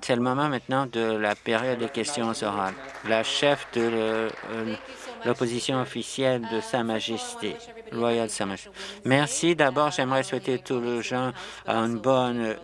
C'est le moment maintenant de la période des questions orales. La chef de euh, l'opposition officielle de Sa Majesté, Royal Sa Majesté. Merci. D'abord, j'aimerais souhaiter tous les gens une bonne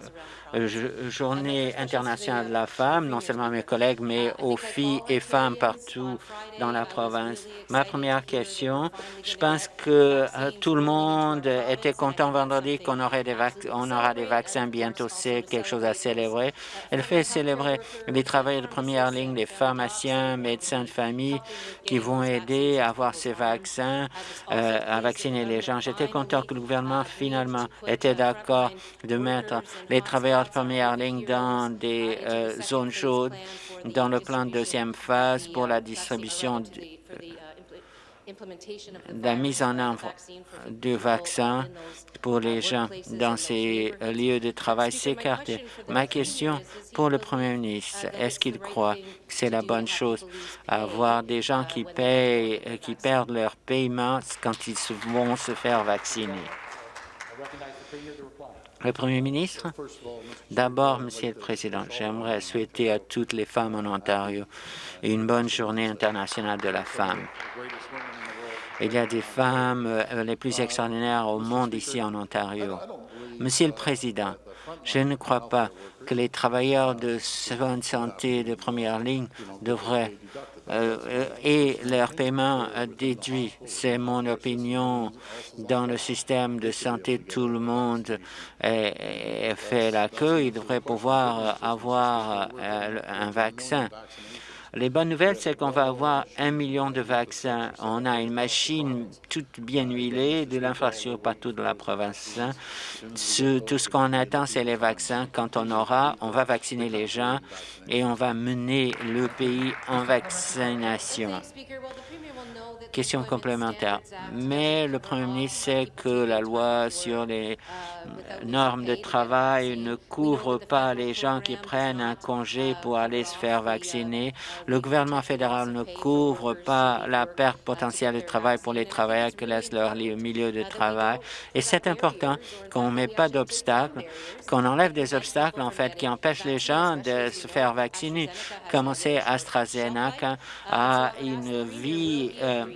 journée internationale de la femme, non seulement à mes collègues, mais aux filles et femmes partout dans la province. Ma première question, je pense que euh, tout le monde était content vendredi qu'on aurait des on aura des vaccins bientôt. C'est quelque chose à célébrer. Elle fait célébrer les travailleurs de première ligne, les pharmaciens, médecins de famille qui vont aider à avoir ces vaccins, euh, à vacciner les gens. J'étais content que le gouvernement finalement était d'accord de mettre les travailleurs première ligne dans des euh, zones chaudes dans le plan de deuxième phase pour la distribution de, la mise en œuvre du vaccin pour les gens dans ces lieux de travail s'écarter. Ma question pour le Premier ministre, est-ce qu'il croit que c'est la bonne chose avoir des gens qui, payent, qui perdent leur paiement quand ils vont se faire vacciner? Le Premier ministre, d'abord, Monsieur le Président, j'aimerais souhaiter à toutes les femmes en Ontario une bonne journée internationale de la femme. Il y a des femmes euh, les plus extraordinaires au monde ici en Ontario. Monsieur le Président, je ne crois pas que les travailleurs de soins de santé de première ligne devraient et leur paiement déduit. C'est mon opinion. Dans le système de santé, tout le monde fait la queue. Il devrait pouvoir avoir euh, un vaccin. Les bonnes nouvelles, c'est qu'on va avoir un million de vaccins. On a une machine toute bien huilée, de l'infrastructure partout dans la province. Tout ce qu'on attend, c'est les vaccins. Quand on aura, on va vacciner les gens et on va mener le pays en vaccination. Question complémentaire. Mais le Premier ministre sait que la loi sur les normes de travail ne couvre pas les gens qui prennent un congé pour aller se faire vacciner. Le gouvernement fédéral ne couvre pas la perte potentielle de travail pour les travailleurs qui laissent leur milieu de travail. Et c'est important qu'on ne met pas d'obstacles, qu'on enlève des obstacles, en fait, qui empêchent les gens de se faire vacciner. Commencer AstraZeneca à une vie euh,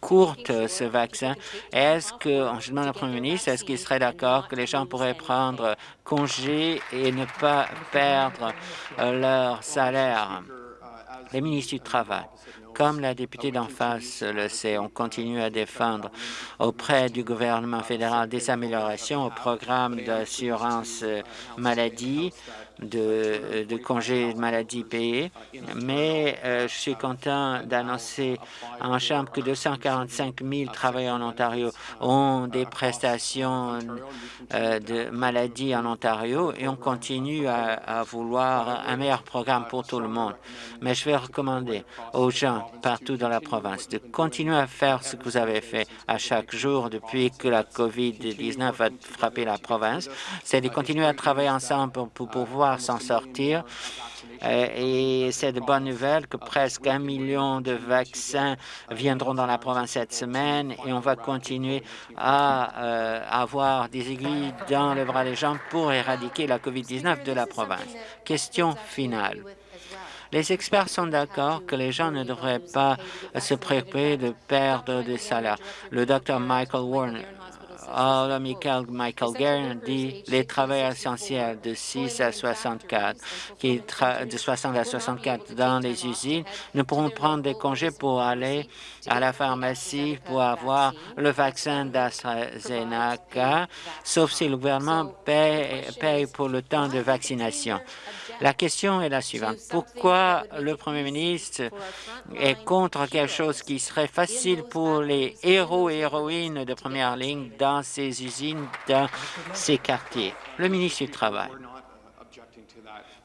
courte, ce vaccin. Est-ce que, je demande au Premier ministre, est-ce qu'il serait d'accord que les gens pourraient prendre congé et ne pas perdre euh, leur salaire? Les ministres du Travail, comme la députée d'en face le sait, on continue à défendre auprès du gouvernement fédéral des améliorations au programme d'assurance maladie de, congés de maladie payés, mais euh, je suis content d'annoncer en Chambre que 245 000 travailleurs en Ontario ont des prestations euh, de maladie en Ontario et on continue à, vouloir un meilleur programme pour tout le monde. Mais je vais recommander aux gens partout dans la province de continuer à faire ce que vous avez fait à chaque jour depuis que la COVID-19 a frappé la province, c'est de continuer à travailler ensemble pour, pour s'en sortir. Euh, et c'est de bonnes nouvelles que presque un million de vaccins viendront dans la province cette semaine et on va continuer à euh, avoir des aiguilles dans le bras des gens pour éradiquer la COVID-19 de la province. Question finale. Les experts sont d'accord que les gens ne devraient pas se préoccuper de perdre des salaires. Le docteur Michael Warren alors, Michael, Michael Guerin dit les travailleurs essentiels de 6 à 64, qui de 60 à 64 dans les usines, ne pourront prendre des congés pour aller à la pharmacie pour avoir le vaccin d'AstraZeneca, sauf si le gouvernement paye, paye pour le temps de vaccination. La question est la suivante. Pourquoi le Premier ministre est contre quelque chose qui serait facile pour les héros et héroïnes de première ligne dans ces usines, dans ces quartiers? Le ministre du Travail.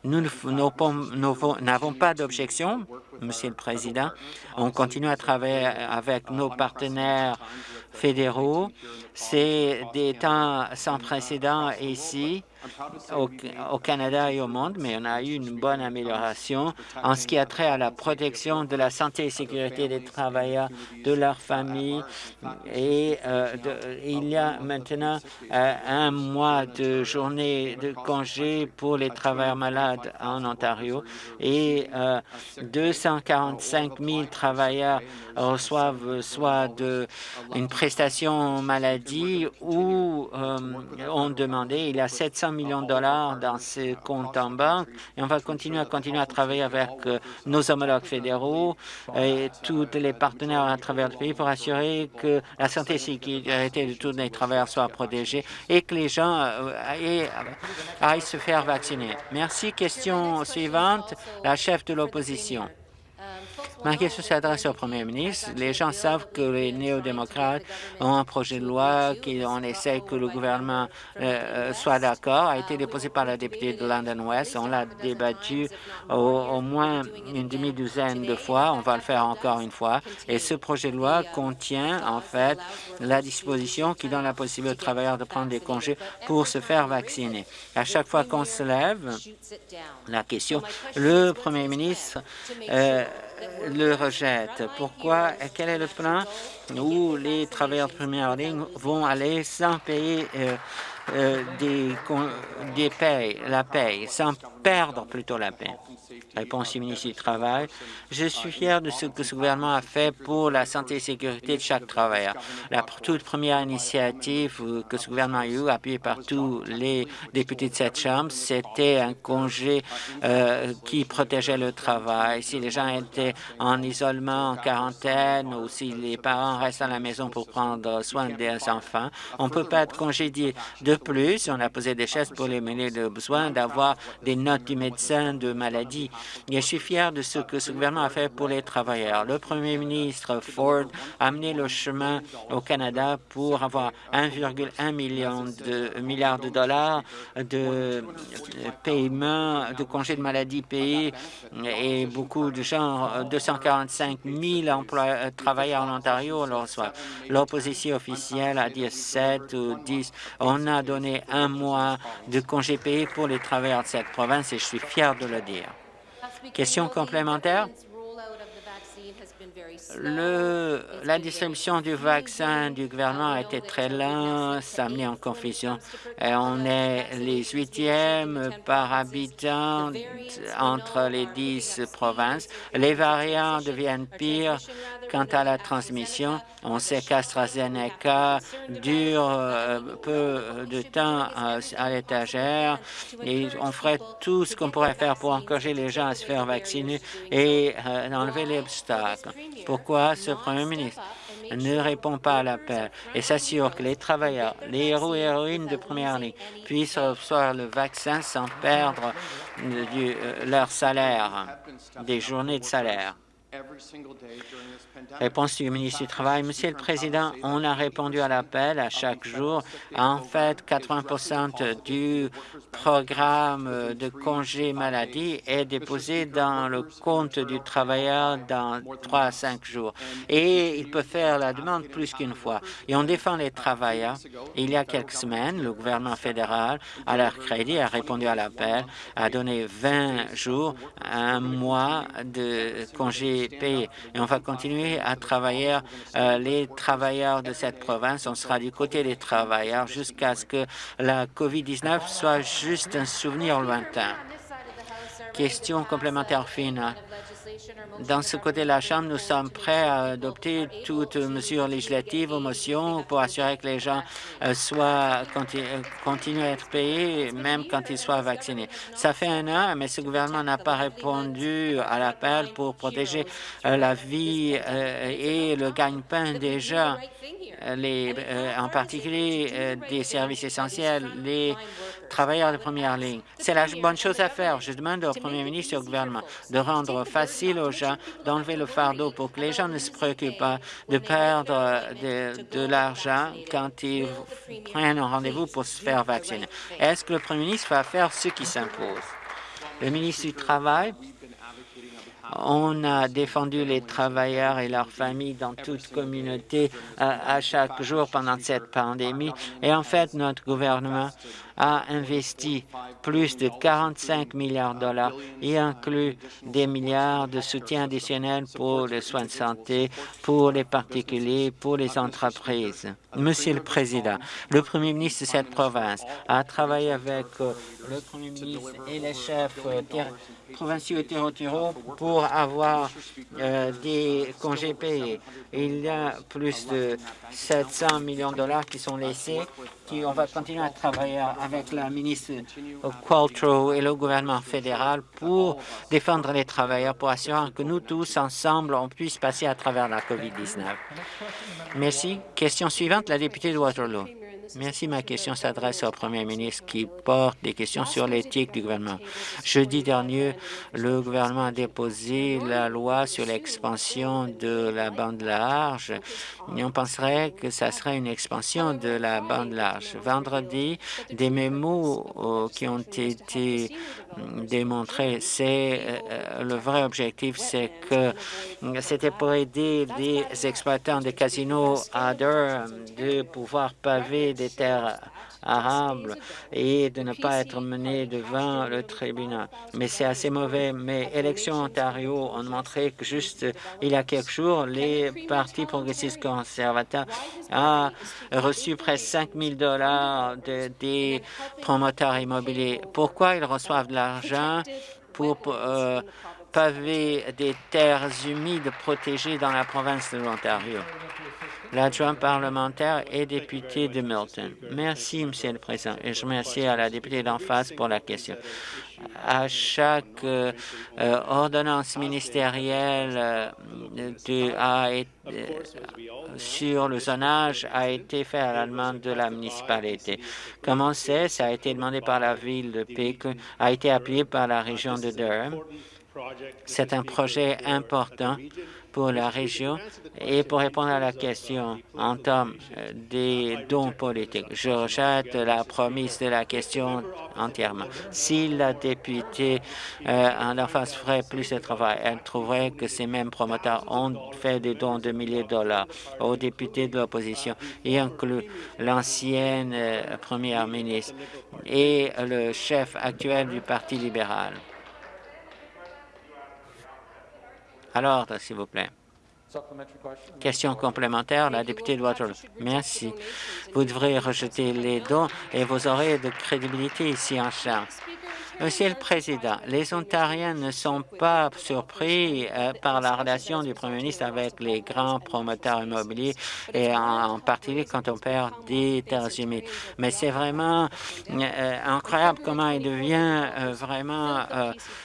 Nous n'avons pas d'objection, Monsieur le Président. On continue à travailler avec nos partenaires fédéraux. C'est des temps sans précédent ici au, Canada et au monde, mais on a eu une bonne amélioration en ce qui a trait à la protection de la santé et sécurité des travailleurs, de leurs familles. Et euh, il y a maintenant euh, un mois de journée de congé pour les travailleurs malades en Ontario et 245 euh, 000 travailleurs reçoivent soit une prestation maladie ou ont demandé. Il y a 700 millions de dollars dans ce compte en banque et on va continuer à continuer à travailler avec nos homologues fédéraux et tous les partenaires à travers le pays pour assurer que la santé et la sécurité de tous les travailleurs soient protégées et que les gens euh, aillent se faire vacciner. Merci. Question suivante, la chef de l'opposition. Ma question s'adresse au premier ministre. Les gens savent que les néo-démocrates ont un projet de loi qu'on essaie que le gouvernement euh, euh, soit d'accord, a été déposé par la députée de London West. On l'a débattu au, moins une demi-douzaine de fois. On va le faire encore une fois. Et ce projet de loi contient, en fait, la disposition qui donne la possibilité aux travailleurs de prendre des congés pour se faire vacciner. À chaque fois qu'on se lève, la question, le premier ministre euh, le rejette. Pourquoi? Quel est le plan? Où les travailleurs de première ligne vont aller sans payer euh, des, des payes, la paye, sans perdre plutôt la paie? Réponse du ministre du Travail. Je suis fier de ce que ce gouvernement a fait pour la santé et sécurité de chaque travailleur. La toute première initiative que ce gouvernement a eue, appuyée par tous les députés de cette Chambre, c'était un congé euh, qui protégeait le travail. Si les gens étaient en isolement, en quarantaine, ou si les parents restent à la maison pour prendre soin des enfants, on ne peut pas être congédié. Plus, on a posé des chaises pour les mener le besoin d'avoir des notes du médecin de maladie je suis fier de ce que ce gouvernement a fait pour les travailleurs. Le premier ministre Ford a amené le chemin au Canada pour avoir 1,1 million de milliards de dollars de paiements de congés de maladie payés et beaucoup de gens, 245 000 emplois, travailleurs en Ontario le reçoivent. L'opposition officielle a dit 7 ou 10. On a donné un mois de congés payés pour les travailleurs de cette province et je suis fier de le dire. Question complémentaire? Le, la distribution du vaccin du gouvernement a été très lente, ça a amené en confusion. Et on est les huitièmes par habitant entre les dix provinces. Les variants deviennent pires quant à la transmission. On sait qu'AstraZeneca dure euh, peu de temps à l'étagère et on ferait tout ce qu'on pourrait faire pour encourager les gens à se faire vacciner et euh, enlever les obstacles. Pourquoi ce Premier ministre? Ne répond pas à l'appel et s'assure que les travailleurs, les héros et héroïnes de première ligne puissent recevoir le vaccin sans perdre euh, leur salaire, des journées de salaire. Réponse du ministre du Travail. Monsieur le Président, on a répondu à l'appel à chaque jour. En fait, 80% du programme de congé maladie est déposé dans le compte du travailleur dans trois à cinq jours. Et il peut faire la demande plus qu'une fois. Et on défend les travailleurs. Il y a quelques semaines, le gouvernement fédéral, à leur crédit, a répondu à l'appel, a donné 20 jours, un mois de congé et on va continuer à travailler euh, les travailleurs de cette province. On sera du côté des travailleurs jusqu'à ce que la COVID-19 soit juste un souvenir lointain. Question complémentaire finale. Dans ce côté de la Chambre, nous sommes prêts à adopter toute mesure législative ou motion pour assurer que les gens euh, soient euh, continuent à être payés, même quand ils soient vaccinés. Ça fait un an, mais ce gouvernement n'a pas répondu à l'appel pour protéger euh, la vie et le gagne-pain des gens, les, en particulier des services essentiels, les travailleurs de première ligne. C'est la bonne chose à faire. Je demande au Premier ministre et au gouvernement de rendre facile aux gens d'enlever le fardeau pour que les gens ne se préoccupent pas de perdre de, l'argent quand ils prennent un rendez-vous pour se faire vacciner. Est-ce que le Premier ministre va faire ce qui s'impose? Le ministre du Travail, on a défendu les travailleurs et leurs familles dans toute communauté à, chaque jour pendant cette pandémie. Et en fait, notre gouvernement a investi plus de 45 milliards de dollars et inclut des milliards de soutien additionnel pour les soins de santé, pour les particuliers, pour les entreprises. Monsieur le Président, le Premier ministre de cette province a travaillé avec euh, le Premier ministre et les chefs euh, provinciaux et territoriaux pour avoir euh, des congés payés. Il y a plus de 700 millions de dollars qui sont laissés. Qui, on va continuer à travailler avec la ministre Qualtrough et le gouvernement fédéral pour défendre les travailleurs, pour assurer que nous tous, ensemble, on puisse passer à travers la COVID-19. Merci. Question suivante, la députée de Waterloo. Merci. Ma question s'adresse au Premier ministre qui porte des questions sur l'éthique du gouvernement. Jeudi dernier, le gouvernement a déposé la loi sur l'expansion de la bande large et on penserait que ça serait une expansion de la bande large. Vendredi, des mémos euh, qui ont été démontrés, c'est euh, le vrai objectif, c'est que c'était pour aider les exploitants des casinos à de pouvoir paver des terres arables et de ne pas être menés devant le tribunal. Mais c'est assez mauvais. Mais élections Ontario ont montré que juste il y a quelques jours, les partis progressistes conservateurs ont reçu presque 5 000 dollars des promoteurs immobiliers. Pourquoi ils reçoivent de l'argent pour euh, paver des terres humides protégées dans la province de l'Ontario? L'adjoint parlementaire et député de Milton. Merci, Monsieur le Président, et je remercie à la députée d'en face pour la question. À chaque euh, euh, ordonnance ministérielle euh, de, sur le zonage a été fait à la demande de la municipalité. Comme on sait, ça a été demandé par la ville de Pékin, a été appuyé par la région de Durham. C'est un projet important pour la région et pour répondre à la question en termes euh, des dons politiques. Je rejette la promesse de la question entièrement. Si la députée euh, en face ferait plus de travail, elle trouverait que ces mêmes promoteurs ont fait des dons de milliers de dollars aux députés de l'opposition, y inclut l'ancienne euh, première ministre et le chef actuel du Parti libéral. Alors, s'il vous plaît. Question complémentaire, la députée de Waterloo. Merci. Vous devrez rejeter les dons et vous aurez de crédibilité ici en charge. Monsieur le Président, les Ontariens ne sont pas surpris euh, par la relation du Premier ministre avec les grands promoteurs immobiliers et en, particulier quand on perd des terres humides. Mais c'est vraiment euh, incroyable comment il devient euh, vraiment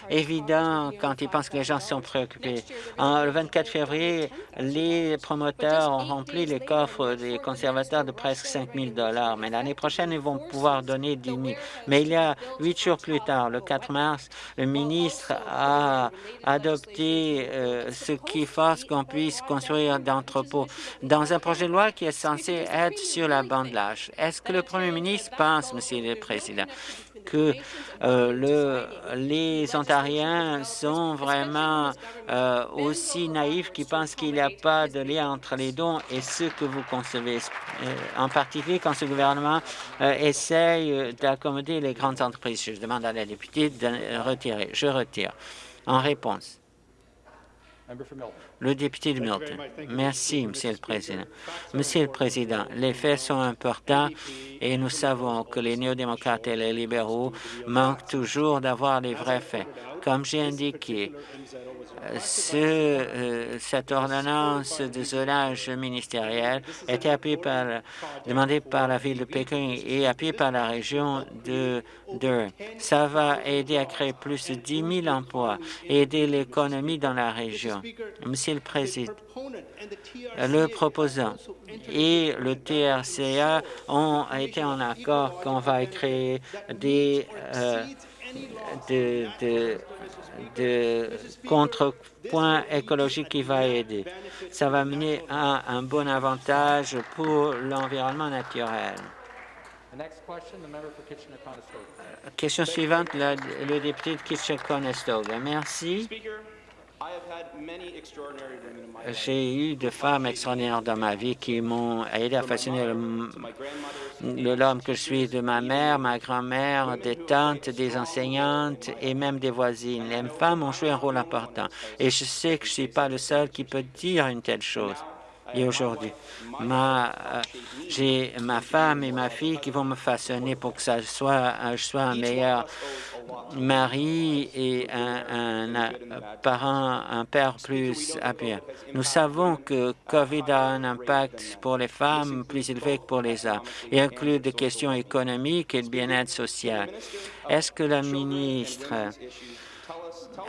évident quand il pense que les gens sont préoccupés. Le 24 février, les promoteurs ont rempli les coffres des conservateurs de presque 5 000 mais l'année prochaine, ils vont pouvoir donner 10 000. Mais il y a huit jours plus tard, le 4 mars, le ministre a adopté euh, ce qui force qu'on puisse construire d'entrepôts dans un projet de loi qui est censé être sur la bande large. Est-ce que le Premier ministre pense, Monsieur le Président, que euh, le, les Ontariens sont vraiment euh, aussi naïfs qui pensent qu'il n'y a pas de lien entre les dons et ce que vous concevez, euh, en particulier quand ce gouvernement essaye d'accommoder les grandes entreprises. Je demande à la députée de retirer. Je retire. En réponse. Le député de Milton. Merci, Monsieur le Président. Monsieur le Président, les faits sont importants et nous savons que les néo-démocrates et les libéraux manquent toujours d'avoir les vrais faits. Comme j'ai indiqué, euh, cette ordonnance de zonage ministériel été appuyée par, demandée par la ville de Pékin et appuyée par la région de Durham. Ça va aider à créer plus de 10 000 emplois et aider l'économie dans la région. Monsieur le Président, le proposant et le TRCA ont été en accord qu'on va créer des euh, de, de, de contrepoint écologique qui va aider. Ça va mener à un bon avantage pour l'environnement naturel. Question suivante, le député de Kitchener-Conestoga. Merci. J'ai eu des femmes extraordinaires dans ma vie qui m'ont aidé à façonner l'homme que je suis, de ma mère, ma grand-mère, des tantes, des enseignantes et même des voisines. Les femmes ont joué un rôle important et je sais que je ne suis pas le seul qui peut dire une telle chose. Et aujourd'hui, ma, euh, j'ai ma femme et ma fille qui vont me façonner pour que ça soit, je sois un meilleur mari et un, parent, un père plus appuyé. Nous savons que COVID a un impact pour les femmes plus élevé que pour les hommes et inclut des questions économiques et de bien-être social. Est-ce que la ministre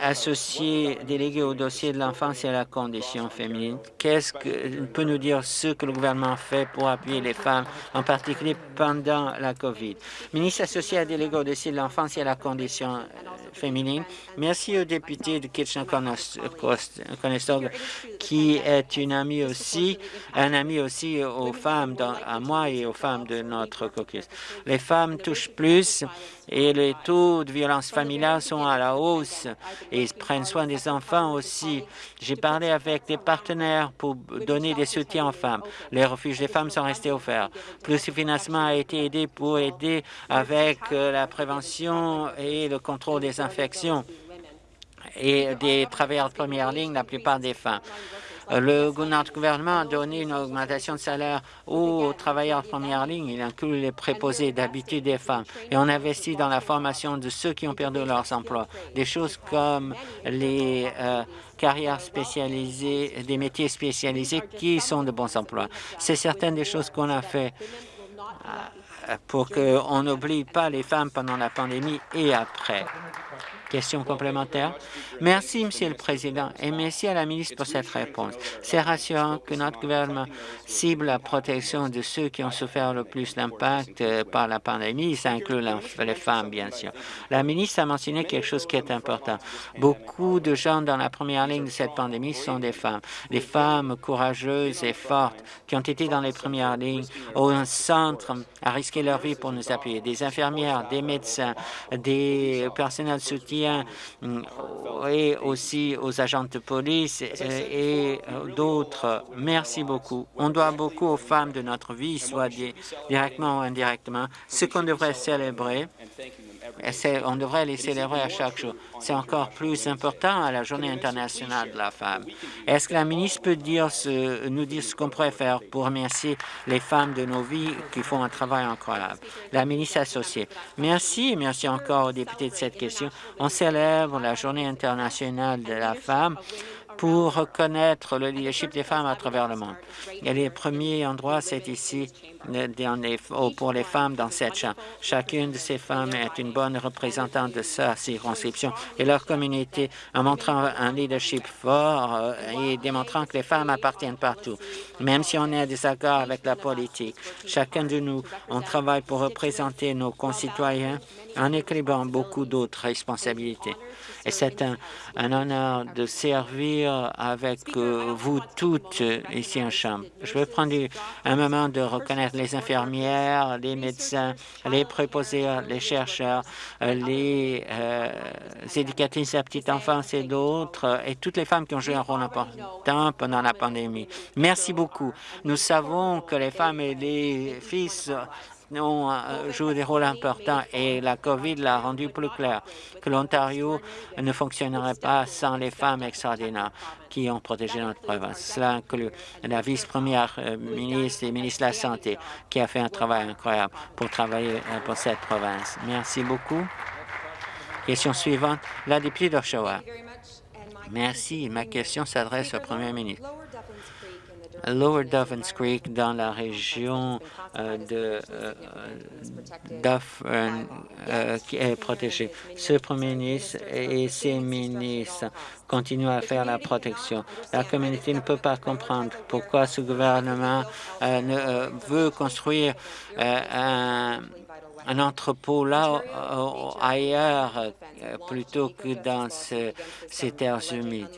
associé délégué au dossier de l'enfance et à la condition féminine. Qu'est-ce que peut nous dire ce que le gouvernement fait pour appuyer les femmes, en particulier pendant la COVID? Ministre associé à délégué au dossier de l'enfance et à la condition féminine. Merci au député de Kitchener-Conestoga qui est une amie aussi, un ami aussi aux femmes, à moi et aux femmes de notre caucus. Les femmes touchent plus et les taux de violence familiale sont à la hausse et ils prennent soin des enfants aussi. J'ai parlé avec des partenaires pour donner des soutiens aux femmes. Les refuges des femmes sont restés offerts. Plus de financement a été aidé pour aider avec euh, la prévention et le contrôle des infections et des travailleurs de première ligne, la plupart des femmes. Le, gouvernement a donné une augmentation de salaire aux travailleurs de première ligne. Il inclut les préposés d'habitude des femmes. Et on investit dans la formation de ceux qui ont perdu leurs emplois. Des choses comme les euh, carrières spécialisées, des métiers spécialisés qui sont de bons emplois. C'est certaines des choses qu'on a fait euh, pour qu'on n'oublie pas les femmes pendant la pandémie et après. Question complémentaire. Merci, Monsieur le Président, et merci à la ministre pour cette réponse. C'est rassurant que notre gouvernement cible la protection de ceux qui ont souffert le plus d'impact euh, par la pandémie. Ça inclut les femmes, bien sûr. La ministre a mentionné quelque chose qui est important. Beaucoup de gens dans la première ligne de cette pandémie sont des femmes. Des femmes courageuses et fortes qui ont été dans les premières lignes au centre à risquer leur vie pour nous appuyer. Des infirmières, des médecins, des personnels de soutien Mm, et aussi aux agents de police et euh, d'autres. Merci beaucoup. On doit beaucoup aux femmes de notre vie, soit directement ou indirectement, ce qu'on devrait célébrer on devrait les célébrer à chaque jour. C'est encore plus important à la Journée internationale de la femme. Est-ce que la ministre peut nous dire ce qu'on pourrait faire pour remercier les femmes de nos vies qui font un travail incroyable? La ministre associée. Merci, merci encore aux députés de cette question. On célèbre la Journée internationale de la femme pour reconnaître le leadership des femmes à travers le monde. Et les premiers endroits, c'est ici pour les femmes dans cette chambre. Chacune de ces femmes est une bonne représentante de sa circonscription et leur communauté en montrant un leadership fort euh, et démontrant que les femmes appartiennent partout. Même si on est en désaccord avec la politique, chacun de nous, on travaille pour représenter nos concitoyens en équilibrant beaucoup d'autres responsabilités. Et c'est un, honneur de servir avec euh, vous toutes ici en Chambre. Je vais prendre un moment de reconnaître les infirmières, les médecins, les préposés, les chercheurs, les euh, éducatrices à petite enfance et d'autres, et toutes les femmes qui ont joué un rôle important pendant la pandémie. Merci beaucoup. Nous savons que les femmes et les fils ont euh, joué des rôles importants et la COVID l'a rendu plus clair que l'Ontario ne fonctionnerait pas sans les femmes extraordinaires qui ont protégé notre province. Cela inclut la vice-première euh, ministre et ministre de la Santé qui a fait un travail incroyable pour travailler euh, pour cette province. Merci beaucoup. Question suivante, la députée d'Oshawa. Merci. Ma question s'adresse au premier ministre. Lower Duffins Creek dans la région euh, de euh, euh, qui est protégée. Ce Premier ministre et ses ministres continuent à faire la protection. La communauté ne peut pas comprendre pourquoi ce gouvernement ne veut construire un un entrepôt là ailleurs plutôt que dans ces terres humides.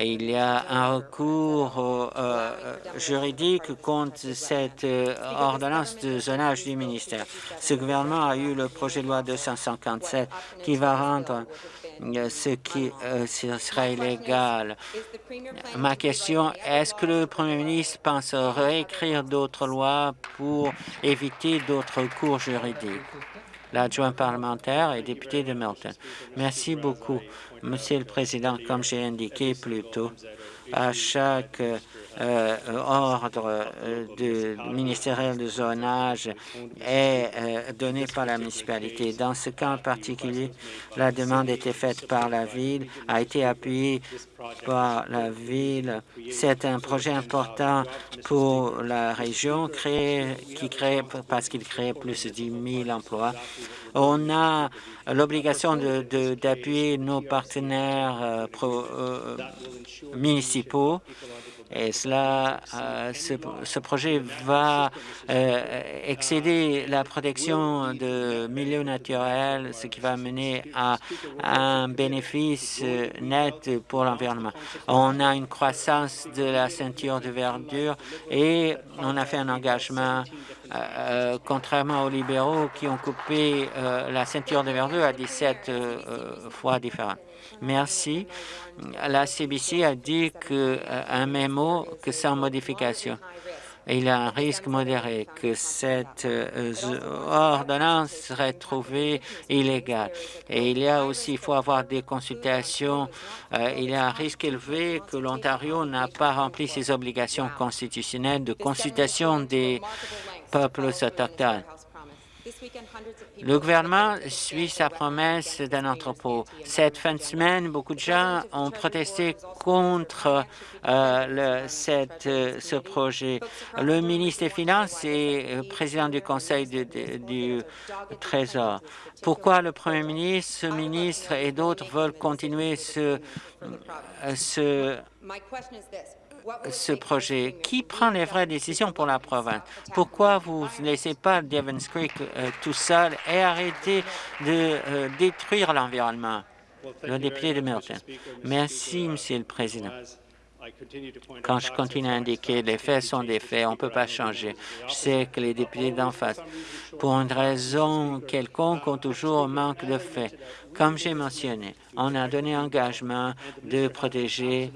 Il y a un recours juridique contre cette ordonnance de zonage du ministère. Ce gouvernement a eu le projet de loi 257 qui va rendre ce qui sera illégal. Ma question, est-ce que le Premier ministre pense réécrire d'autres lois pour éviter d'autres cours juridiques? L'adjoint parlementaire et député de Milton. Merci beaucoup, Monsieur le Président. Comme j'ai indiqué plus tôt, à chaque euh, ordre euh, de ministériel de zonage est euh, donné par la municipalité. Dans ce cas en particulier, la demande était faite par la ville, a été appuyée par la ville. C'est un projet important pour la région qui crée parce qu'il crée plus de 10 000 emplois. On a l'obligation d'appuyer nos partenaires municipaux et cela, euh, ce, projet va euh, excéder la protection de milieux naturels, ce qui va mener à, un bénéfice net pour l'environnement. On a une croissance de la ceinture de verdure et on a fait un engagement euh, contrairement aux libéraux qui ont coupé la ceinture de verdure à 17 fois différentes. Merci. La CBC a dit qu'un euh, mémo que sans modification. Il y a un risque modéré que cette euh, ordonnance serait trouvée illégale. Et il y a aussi, il faut avoir des consultations. Euh, il y a un risque élevé que l'Ontario n'a pas rempli ses obligations constitutionnelles de consultation des peuples autochtones. Le gouvernement suit sa promesse d'un entrepôt. Cette fin de semaine, beaucoup de gens ont protesté contre euh, euh, ce projet. Le ministre des Finances et le président du Conseil du Trésor. Pourquoi le Premier ministre, ce ministre et d'autres veulent continuer ce, ce ce projet? Qui prend les vraies décisions pour la province? Pourquoi vous ne laissez pas Devons Creek euh, tout seul et arrêtez de euh, détruire l'environnement? Le député de Milton. Merci, Monsieur le Président. Quand je continue à indiquer les faits sont des faits, on ne peut pas changer. Je sais que les députés d'en face, pour une raison quelconque, ont toujours un manque de faits. Comme j'ai mentionné, on a donné engagement de protéger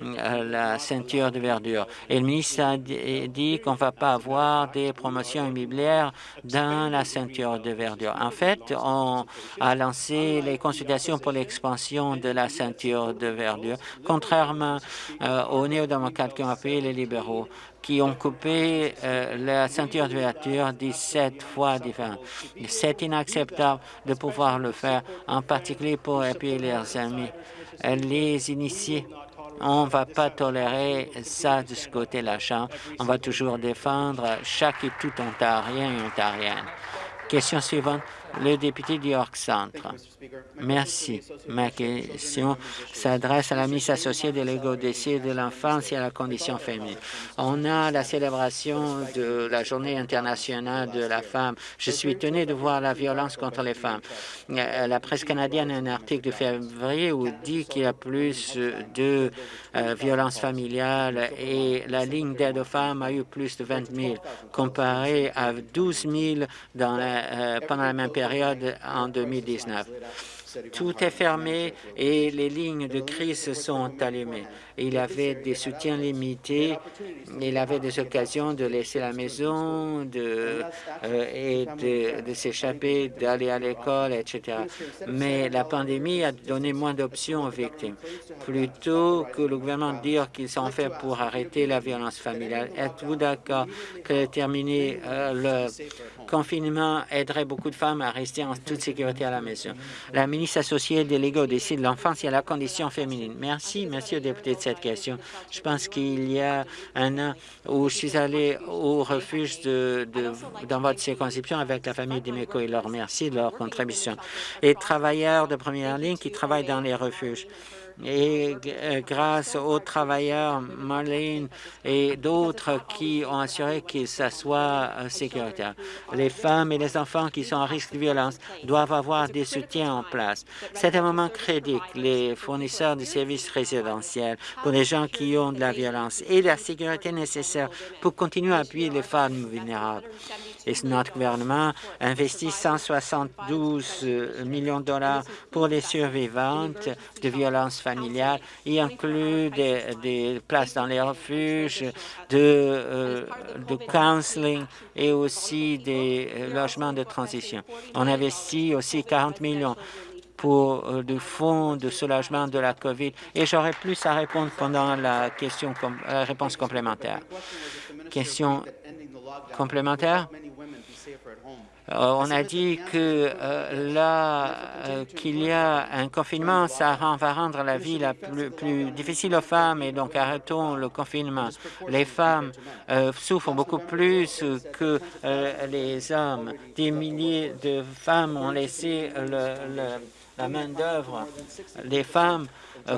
la ceinture de verdure. Et le ministre a dit qu'on ne va pas avoir des promotions immobilières dans la ceinture de verdure. En fait, on a lancé les consultations pour l'expansion de la ceinture de verdure, contrairement euh, aux néo-démocrates qui ont appuyé les libéraux qui ont coupé euh, la ceinture de verdure 17 fois différentes. C'est inacceptable de pouvoir le faire, en particulier pour appuyer leurs amis, les initiés on ne va pas tolérer ça de ce côté de la Chambre. On va toujours défendre chaque et tout ontarien et ontarienne. Question suivante, le député du York Centre. Merci. Ma question s'adresse à la ministre associée de l'égalité de l'enfance et à la condition féminine. On a la célébration de la Journée internationale de la femme. Je suis étonné de voir la violence contre les femmes. Euh, la presse canadienne a un article de février où dit qu'il y a plus de euh, violences familiales et la ligne d'aide aux femmes a eu plus de 20 000 comparé à 12 000 dans euh, pendant la même période en 2019. Tout est fermé et les lignes de crise sont allumées il avait des soutiens limités, il avait des occasions de laisser la maison de, euh, et de, s'échapper, d'aller à l'école, etc. Mais la pandémie a donné moins d'options aux victimes. Plutôt que le gouvernement dire qu'ils sont faits pour arrêter la violence familiale, êtes-vous d'accord que terminer euh, le confinement aiderait beaucoup de femmes à rester en toute sécurité à la maison? La ministre associée déléguée au décès de l'enfance et à la condition féminine. Merci, merci au député de cette question. Je pense qu'il y a un an où je suis allé au refuge de, dans votre circonscription avec la famille d'Imeco et leur remercie de leur contribution. Et travailleurs de première ligne qui travaillent dans les refuges et euh, grâce aux travailleurs Marlene et d'autres qui ont assuré que ça soit sécuritaire. Les femmes et les enfants qui sont en risque de violence doivent avoir des soutiens en place. C'est un moment critique. Les fournisseurs de services résidentiels pour les gens qui ont de la violence et la sécurité nécessaire pour continuer à appuyer les femmes vulnérables. Et notre gouvernement investit 172 millions de dollars pour les survivantes de violences familiales y inclut des, places dans les refuges, de, euh, counseling et aussi des euh, logements de transition. On investit aussi 40 millions pour euh, le fonds de soulagement de la COVID et j'aurai plus à répondre pendant la question la réponse complémentaire. Question complémentaire? Euh, on a dit que euh, là euh, qu'il y a un confinement, ça va rendre la vie la plus, difficile aux femmes et donc arrêtons le confinement. Les femmes souffrent beaucoup plus que les hommes. Des milliers de femmes ont laissé la main-d'œuvre. Les femmes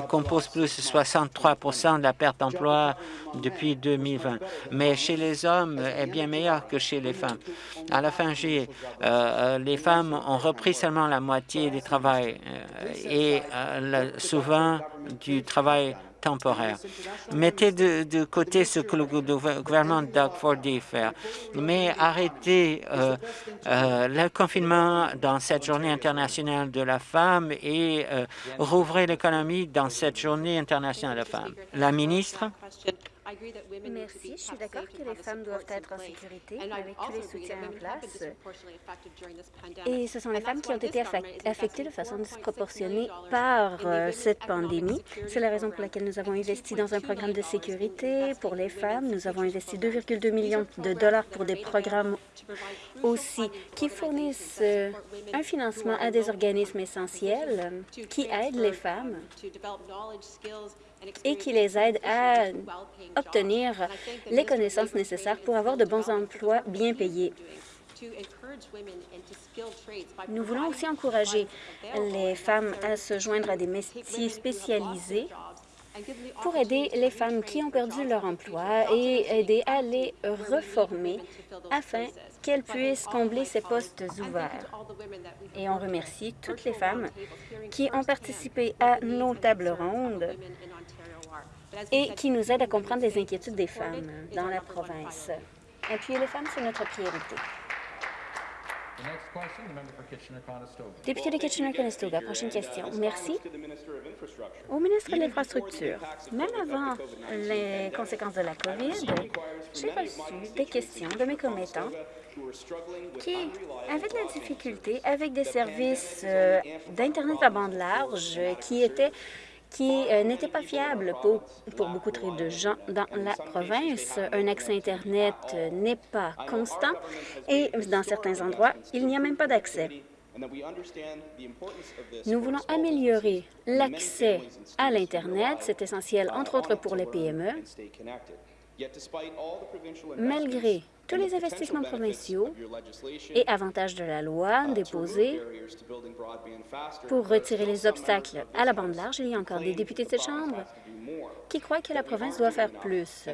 compose plus de 63% de la perte d'emploi depuis 2020. Mais chez les hommes, est bien meilleur que chez les femmes. À la fin juillet, euh, euh, les femmes ont repris seulement la moitié du travail et souvent du travail temporaire. Mettez de, côté ce que le gouvernement Doug Ford dit faire, mais arrêtez euh, euh, le confinement dans cette journée internationale de la femme et euh, rouvrez l'économie dans cette journée internationale de la femme. La ministre. Merci. Je suis d'accord que les femmes doivent être en sécurité avec tous les soutiens en place. Et ce sont les femmes qui ont été affectées de façon disproportionnée par euh, cette pandémie. C'est la raison pour laquelle nous avons investi dans un programme de sécurité pour les femmes. Nous avons investi 2,2 millions de dollars pour des programmes aussi qui fournissent euh, un financement à des organismes essentiels qui aident les femmes et qui les aide à obtenir les connaissances nécessaires pour avoir de bons emplois bien payés. Nous voulons aussi encourager les femmes à se joindre à des métiers spécialisés pour aider les femmes qui ont perdu leur emploi et aider à les reformer afin qu'elles puissent combler ces postes ouverts. Et on remercie toutes les femmes qui ont participé à nos tables rondes et qui nous aident à comprendre les inquiétudes des femmes dans la province. Appuyer les femmes, c'est notre priorité. Député de Kitchener-Conestoga, prochaine question. Merci. Au ministre de l'Infrastructure, même avant les conséquences de la COVID, j'ai reçu des questions de mes commettants qui avaient de la difficulté avec des services euh, d'Internet à bande large qui étaient qui euh, n'était pas fiable pour, pour beaucoup de gens dans la province. Un accès Internet euh, n'est pas constant et dans certains endroits, il n'y a même pas d'accès. Nous voulons améliorer l'accès à l'Internet. C'est essentiel, entre autres, pour les PME. Malgré tous les investissements provinciaux et avantages de la loi déposés pour retirer les obstacles à la bande large, il y a encore des députés de cette Chambre qui croient que la province doit faire plus,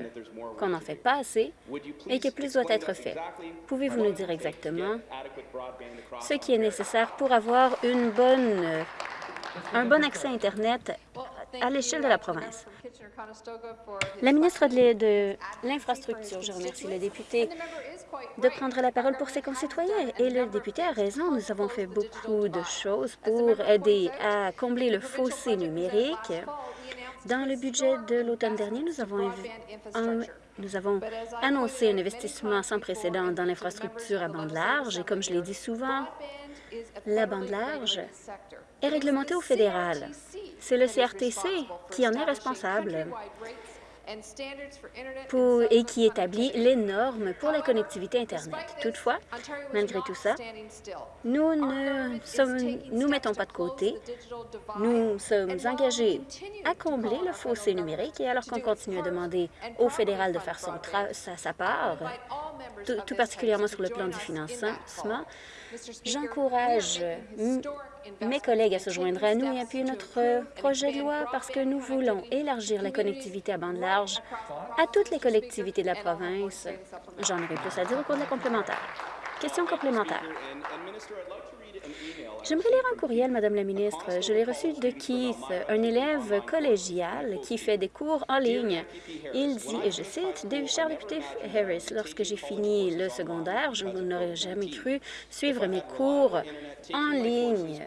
qu'on n'en fait pas assez et que plus doit être fait? Pouvez-vous nous dire exactement ce qui est nécessaire pour avoir une bonne, un bon accès à Internet à l'échelle de la province. La ministre de l'Infrastructure, je remercie le député de prendre la parole pour ses concitoyens. Et le député a raison, nous avons fait beaucoup de choses pour aider à combler le fossé numérique. Dans le budget de l'automne dernier, nous avons, annoncé un investissement sans précédent dans l'infrastructure à bande large. Et comme je l'ai dit souvent, la bande large est réglementée au fédéral. C'est le CRTC qui en est responsable et qui établit les normes pour la connectivité Internet. Toutefois, malgré tout ça, nous ne sommes, nous mettons pas de côté. Nous sommes engagés à combler le fossé numérique et alors qu'on continue à demander au fédéral de faire son sa, sa part, tout particulièrement sur le plan du financement, J'encourage mes collègues à se joindre à nous et appuyer notre projet de loi parce que nous voulons élargir la connectivité à bande large à toutes les collectivités de la province. J'en aurai plus à dire au cours de la complémentaire. Question complémentaire. J'aimerais lire un courriel, Madame la ministre. Je l'ai reçu de Keith, un élève collégial qui fait des cours en ligne. Il dit, et je cite, « Cher député Harris, lorsque j'ai fini le secondaire, je n'aurais jamais cru suivre mes cours en ligne.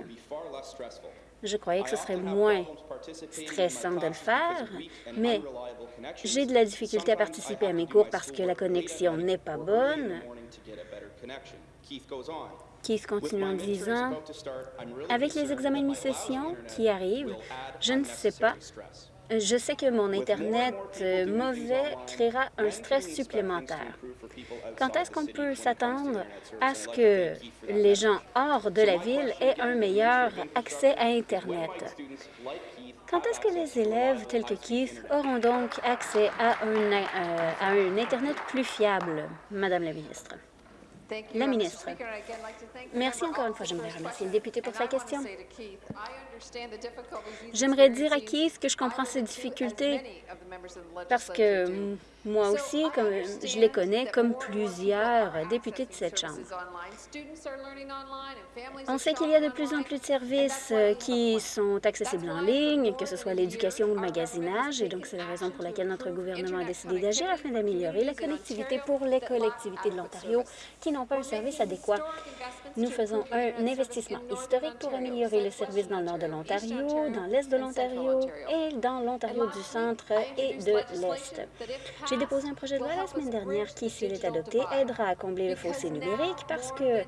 Je croyais que ce serait moins stressant de le faire, mais j'ai de la difficulté à participer à mes cours parce que la connexion n'est pas bonne. Keith continue en disant, avec les examens de mi-session qui arrivent, je ne sais pas je sais que mon Internet euh, mauvais créera un stress supplémentaire. Quand est-ce qu'on peut s'attendre à ce que les gens hors de la ville aient un meilleur accès à Internet? Quand est-ce que les élèves tels que Keith auront donc accès à un, euh, à un Internet plus fiable, Madame la ministre? La ministre. Merci encore une fois. J'aimerais remercier le député pour sa question. J'aimerais dire à Keith que je comprends ses difficultés parce que moi aussi, comme, je les connais comme plusieurs députés de cette Chambre. On sait qu'il y a de plus en plus de services euh, qui sont accessibles en ligne, que ce soit l'éducation ou le magasinage, et donc c'est la raison pour laquelle notre gouvernement a décidé d'agir afin d'améliorer la connectivité pour les collectivités de l'Ontario qui n'ont pas un service adéquat. Nous faisons un investissement historique pour améliorer le service dans le nord de l'Ontario, dans l'est de l'Ontario et dans l'Ontario du centre et de l'est. J'ai déposé un projet de loi la semaine dernière qui, s'il est adopté, aidera à combler le fossé numérique parce que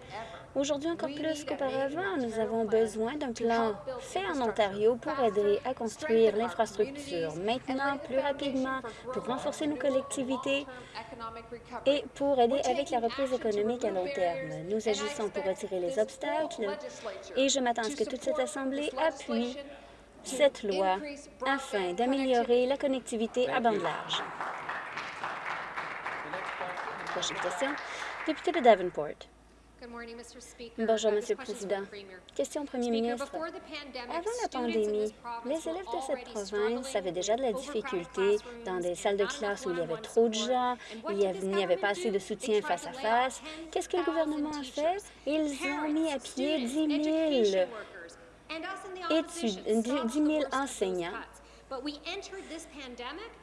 Aujourd'hui, encore plus qu'auparavant, nous avons besoin d'un plan fait en Ontario pour aider à construire l'infrastructure maintenant, plus rapidement, pour renforcer nos collectivités et pour aider avec la reprise économique à long terme. Nous agissons pour retirer les obstacles et je m'attends à ce que toute cette Assemblée appuie cette loi afin d'améliorer la connectivité à bande large. Prochaine question. Député de Davenport. Bonjour, Monsieur le Président. Question au Premier ministre. Avant la pandémie, les élèves de cette province avaient déjà de la difficulté dans des salles de classe où il y avait trop de gens, il n'y avait pas assez de soutien face à face. Qu'est-ce que le gouvernement a fait? Ils ont mis à pied 10 000 études, 10 000 enseignants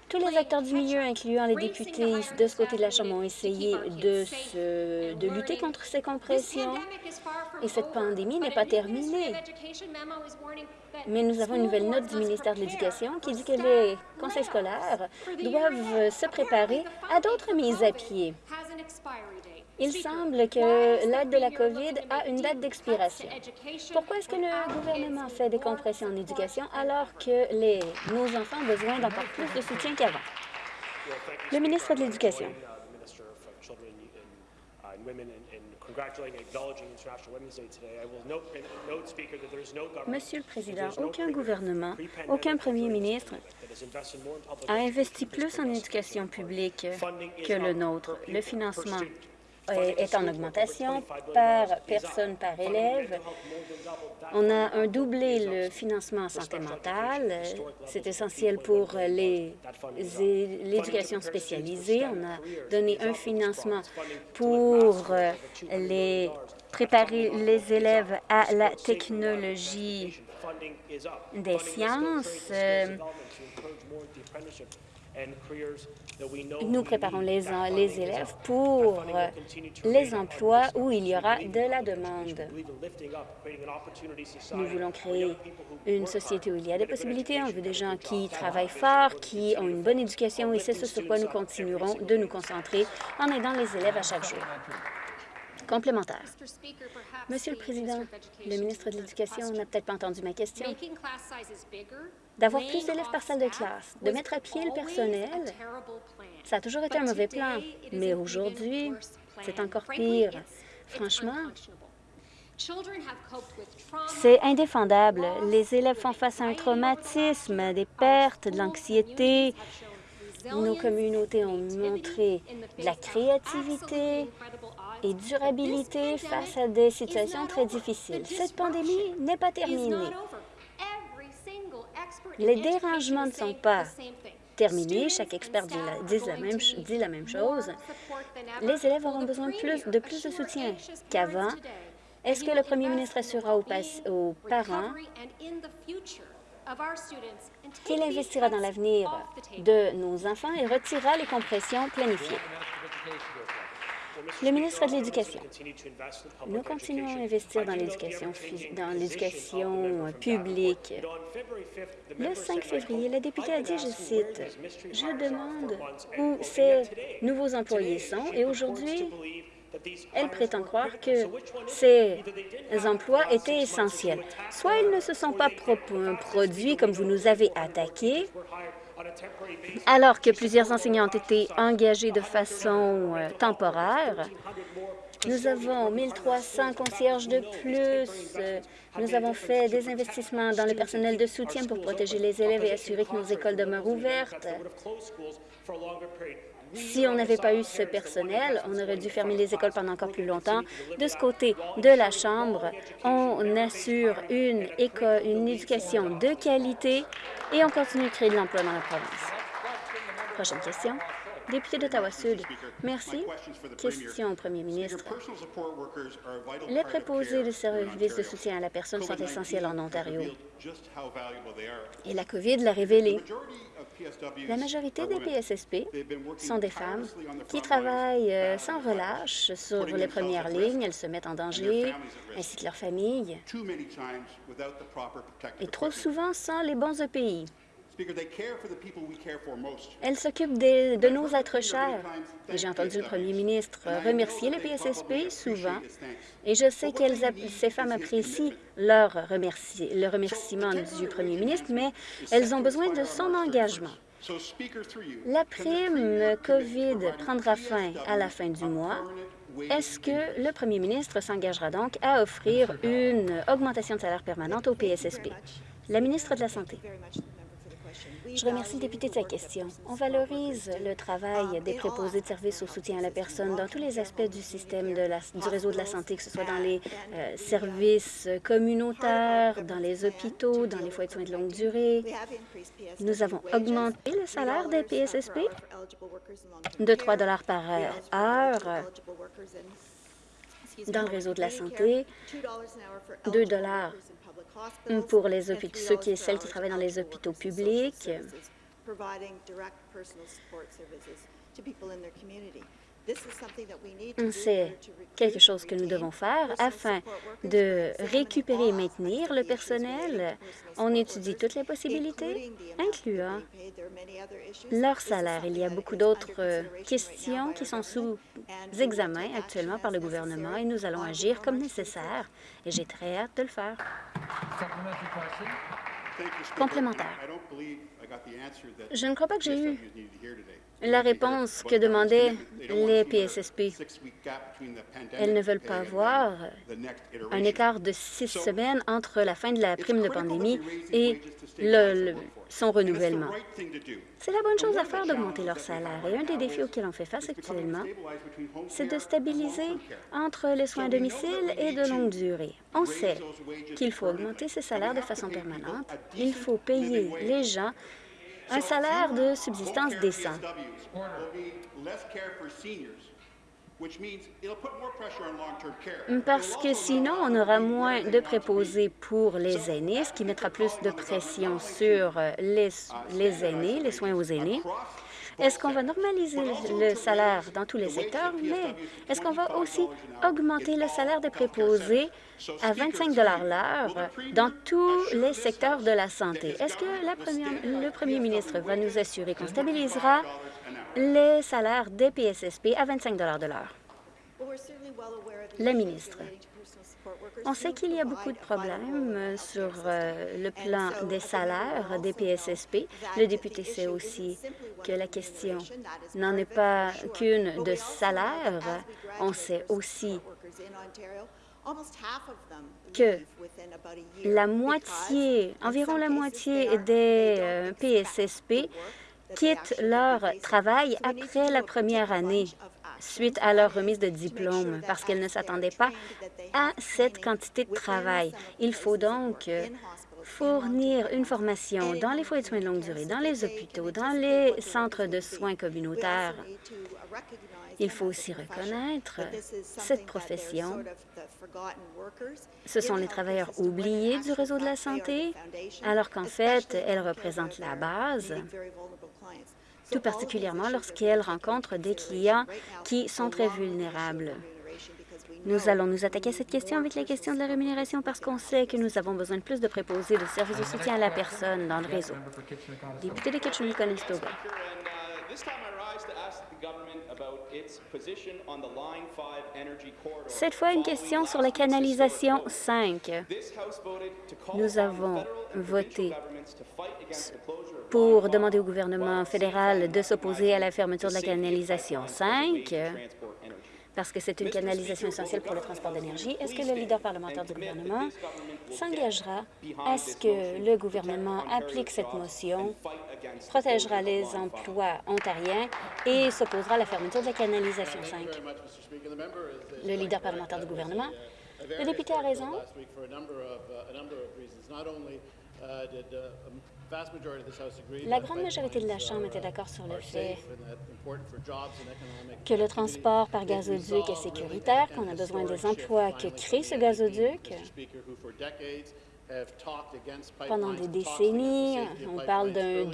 tous les acteurs du milieu, incluant les députés de ce côté de la Chambre, ont essayé de, de lutter contre ces compressions. Et cette pandémie n'est pas terminée. Mais nous avons une nouvelle note du ministère de l'Éducation qui dit que les conseils scolaires doivent se préparer à d'autres mises à pied. Il semble que l'aide de la COVID a une date d'expiration? Pourquoi est-ce que le gouvernement fait des compressions en éducation alors que les, nos enfants ont besoin d'encore plus de soutien qu'avant? Le ministre de l'Éducation. Monsieur le Président, aucun gouvernement, aucun premier ministre a investi plus en éducation publique que le nôtre. Le financement est en augmentation par personne par élève. On a un doublé le financement en santé mentale. C'est essentiel pour l'éducation spécialisée. On a donné un financement pour les préparer les élèves à la technologie des sciences. Nous préparons les, les élèves pour les emplois où il y aura de la demande. Nous voulons créer une société où il y a des possibilités. On veut des gens qui travaillent fort, qui ont une bonne éducation et c'est ce sur quoi nous continuerons de nous concentrer en aidant les élèves à chaque jour. Complémentaire. Monsieur le Président, le ministre de l'Éducation n'a peut-être pas entendu ma question. D'avoir plus d'élèves par salle de classe, de mettre à pied le personnel, ça a toujours été un mauvais plan, mais aujourd'hui, c'est encore pire. Franchement, c'est indéfendable. Les élèves font face à un traumatisme, des pertes, de l'anxiété. Nos communautés ont montré de la créativité, et durabilité face à des situations très difficiles. Cette pandémie n'est pas terminée. Les dérangements ne sont pas terminés. Chaque expert dit la, même, chose. Les élèves auront besoin de plus de, plus de soutien qu'avant Est-ce que le premier ministre assurera aux, aux parents qu'il investira dans l'avenir de nos enfants et retirera les compressions planifiées? Le ministre de l'Éducation. Nous continuons à investir dans l'éducation l'éducation publique. Le 5 février, la députée a dit, je cite, « Je demande où ces nouveaux employés sont et aujourd'hui, elle prétend croire que ces emplois étaient essentiels. Soit ils ne se sont pas produits comme vous nous avez attaqués, alors que plusieurs enseignants ont été engagés de façon euh, temporaire. Nous avons 1300 concierges de plus. Nous avons fait des investissements dans le personnel de soutien pour protéger les élèves et assurer que nos écoles demeurent ouvertes. Si on n'avait pas eu ce personnel, on aurait dû fermer les écoles pendant encore plus longtemps. De ce côté de la Chambre, on assure une, école, une éducation de qualité et on continue de créer de l'emploi dans la province. Prochaine question. Député d'Ottawa-Sud, merci. Question au premier ministre. Les préposés de services de soutien à la personne sont essentiels en Ontario. Et la COVID l'a révélé. La majorité des PSSP sont des femmes qui travaillent euh, sans relâche sur les premières lignes. Elles se mettent en danger, ainsi que leurs familles, et trop souvent sans les bons EPI. Elles s'occupent de, nos êtres chers. J'ai entendu le premier ministre remercier les PSSP souvent, et je sais que ces femmes apprécient leur le remerciement du premier ministre, mais elles ont besoin de son engagement. La prime COVID prendra fin à la fin du mois. Est-ce que le premier ministre s'engagera donc à offrir une augmentation de salaire permanente au PSSP? La ministre de la Santé. Je remercie le député de sa question. On valorise le travail des préposés de services au soutien à la personne dans tous les aspects du système du réseau de la santé, que ce soit dans les euh, services communautaires, dans les hôpitaux, dans les foyers de soins de longue durée. Nous avons augmenté le salaire des PSSP de 3 par heure dans le réseau de la santé, 2 pour les ceux qui et celles qui travaillent dans les hôpitaux publics. C'est quelque chose que nous devons faire afin de récupérer et maintenir le personnel. On étudie toutes les possibilités, incluant leur salaire. Il y a beaucoup d'autres euh, questions qui sont sous examen actuellement par le gouvernement et nous allons agir comme nécessaire et j'ai très hâte de le faire. Complémentaire. Je ne crois pas que j'ai eu la réponse que demandaient les PSSP. Elles ne veulent pas avoir un écart de six semaines entre la fin de la prime de pandémie et le, son renouvellement. C'est la bonne chose à faire d'augmenter leur salaire. Et un des défis auxquels on fait face actuellement, c'est de stabiliser entre les soins à domicile et de longue durée. On sait qu'il faut augmenter ces salaires de façon permanente. Il faut payer les gens un salaire de subsistance décent. Parce que sinon, on aura moins de préposés pour les aînés, ce qui mettra plus de pression sur les, les aînés, les soins aux aînés. Est-ce qu'on va normaliser le salaire dans tous les secteurs? Mais est-ce qu'on va aussi augmenter le salaire des préposés à 25 l'heure dans tous les secteurs de la santé? Est-ce que le premier ministre va nous assurer qu'on stabilisera les salaires des PSSP à 25 de l'heure? La ministre. On sait qu'il y a beaucoup de problèmes sur euh, le plan des salaires des PSSP. Le député sait aussi que la question n'en est pas qu'une de salaire. On sait aussi que la moitié, environ la moitié des PSSP euh, quittent leur travail après la première année suite à leur remise de diplôme parce qu'elles ne s'attendaient pas à cette quantité de travail. Il faut donc fournir une formation dans les foyers de soins de longue durée, dans les hôpitaux, dans les centres de soins communautaires. Il faut aussi reconnaître cette profession. Ce sont les travailleurs oubliés du réseau de la santé, alors qu'en fait, elles représentent la base, tout particulièrement lorsqu'elles rencontrent des clients qui sont très vulnérables. Nous allons nous attaquer à cette question avec la question de la rémunération parce qu'on sait que nous avons besoin de plus de préposés de services de soutien à la personne dans le réseau. Député de Kitchener-Conestoga. Cette fois, une question sur la canalisation 5. Nous avons voté pour demander au gouvernement fédéral de s'opposer à la fermeture de la canalisation 5 parce que c'est une canalisation essentielle pour le transport d'énergie. Est-ce que le leader parlementaire du gouvernement s'engagera à ce que le gouvernement applique cette motion, protégera les emplois ontariens et s'opposera à la fermeture de la canalisation 5? Le leader parlementaire du gouvernement. Le député a raison. La grande majorité de la Chambre était d'accord sur le fait que le transport par gazoduc est sécuritaire, qu'on a besoin des emplois que crée ce gazoduc. Pendant des décennies, on parle d'un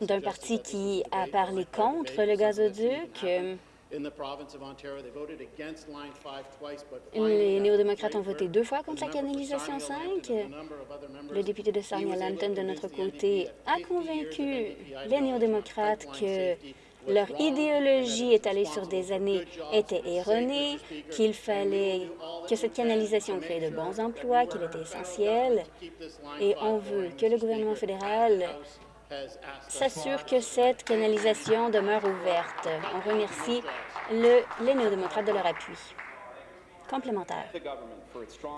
d'un parti qui a parlé contre le gazoduc. Les néo-démocrates ont voté deux fois contre la canalisation 5. Le député de Sarnia-Lambton, de notre côté, a convaincu les néo-démocrates que leur idéologie étalée sur des années était erronée, qu'il fallait que cette canalisation crée de bons emplois, qu'il était essentiel, et on veut que le gouvernement fédéral s'assure que cette canalisation demeure ouverte. On remercie le, les néo-démocrates de leur appui complémentaire.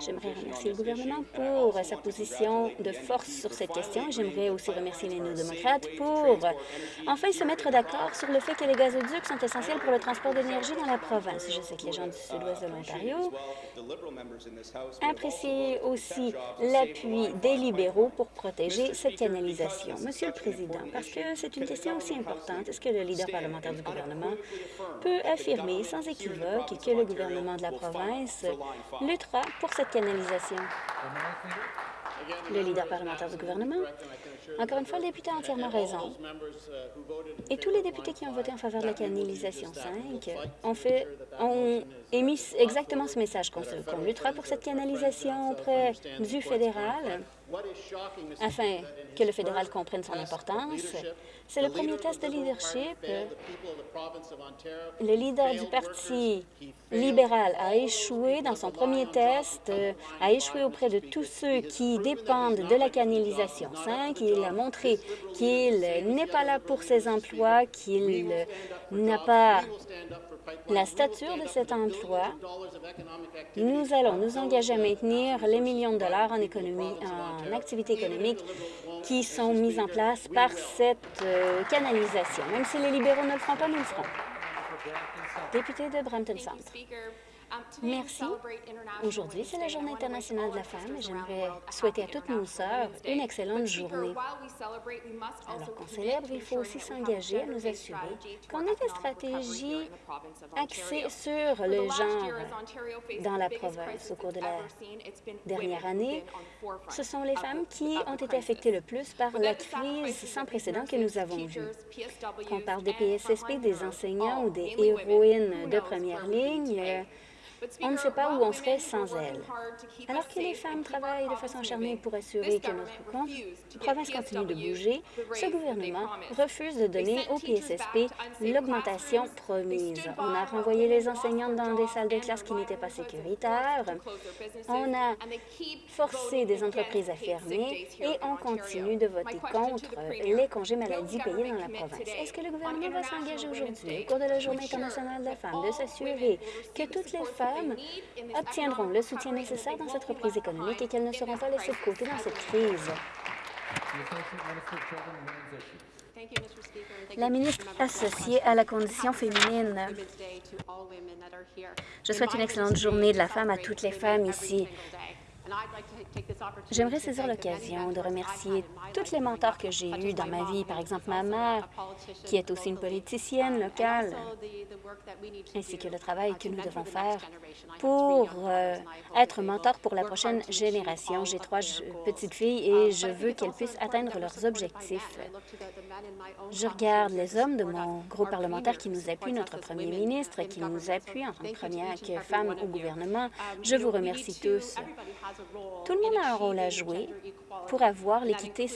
J'aimerais remercier le gouvernement pour sa position de force sur cette question. J'aimerais aussi remercier les néo-démocrates pour enfin se mettre d'accord sur le fait que les gazoducs sont essentiels pour le transport d'énergie dans la province. Je sais que les gens du sud-ouest de l'Ontario apprécient aussi l'appui des libéraux pour protéger cette canalisation. Monsieur le Président, parce que c'est une question aussi importante, est-ce que le leader parlementaire du gouvernement peut affirmer sans équivoque que le gouvernement de la province luttera pour cette canalisation. Le leader parlementaire du gouvernement. Encore une fois, le député a entièrement raison. Et tous les députés qui ont voté en faveur de la canalisation 5 ont, fait, ont émis exactement ce message qu'on luttera pour cette canalisation auprès du fédéral afin que le fédéral comprenne son importance. C'est le premier test de leadership. Le leader du Parti libéral a échoué dans son premier test, a échoué auprès de tous ceux qui dépendent de la canalisation 5. Il a montré qu'il n'est pas là pour ses emplois, qu'il n'a pas la stature de cet emploi, nous allons nous engager à maintenir les millions de dollars en, économie, en activités économiques qui sont mises en place par cette euh, canalisation. Même si les libéraux ne le feront pas, nous le ferons. Député de Brampton Centre. Merci. Aujourd'hui, c'est la Journée internationale de la femme et j'aimerais souhaiter à toutes nos sœurs une excellente journée. Alors qu'on célèbre, il faut aussi s'engager à nous assurer qu'on ait des stratégies axées sur le genre dans la province. Au cours de la dernière année, ce sont les femmes qui ont été affectées le plus par la crise sans précédent que nous avons vue. Qu'on parle des PSSP, des enseignants ou des héroïnes de première ligne, on ne sait pas où on serait sans elles. Alors que les femmes travaillent de façon acharnée pour assurer que notre province continue de bouger, ce gouvernement refuse de donner au PSSP l'augmentation promise. On a renvoyé les enseignantes dans des salles de classe qui n'étaient pas sécuritaires. On a forcé des entreprises à fermer et on continue de voter contre les congés maladie payés dans la province. Est-ce que le gouvernement va s'engager aujourd'hui, au cours de la Journée internationale de la femme, de s'assurer que toutes les femmes obtiendront le soutien nécessaire dans cette reprise économique et qu'elles ne seront pas laissées de côté dans cette crise. La ministre associée à la condition féminine. Je souhaite une excellente journée de la femme à toutes les femmes ici. J'aimerais saisir l'occasion de remercier toutes les mentors que j'ai eus dans ma vie, par exemple ma mère, qui est aussi une politicienne locale, ainsi que le travail que nous devons faire pour euh, être mentor pour la prochaine génération. J'ai trois petites filles et je veux qu'elles puissent atteindre leurs objectifs. Je regarde les hommes de mon groupe parlementaire qui nous appuient, notre premier ministre qui nous appuie en tant que première femme au gouvernement. Je vous remercie tous. Tout le monde a un rôle à jouer pour avoir l'équité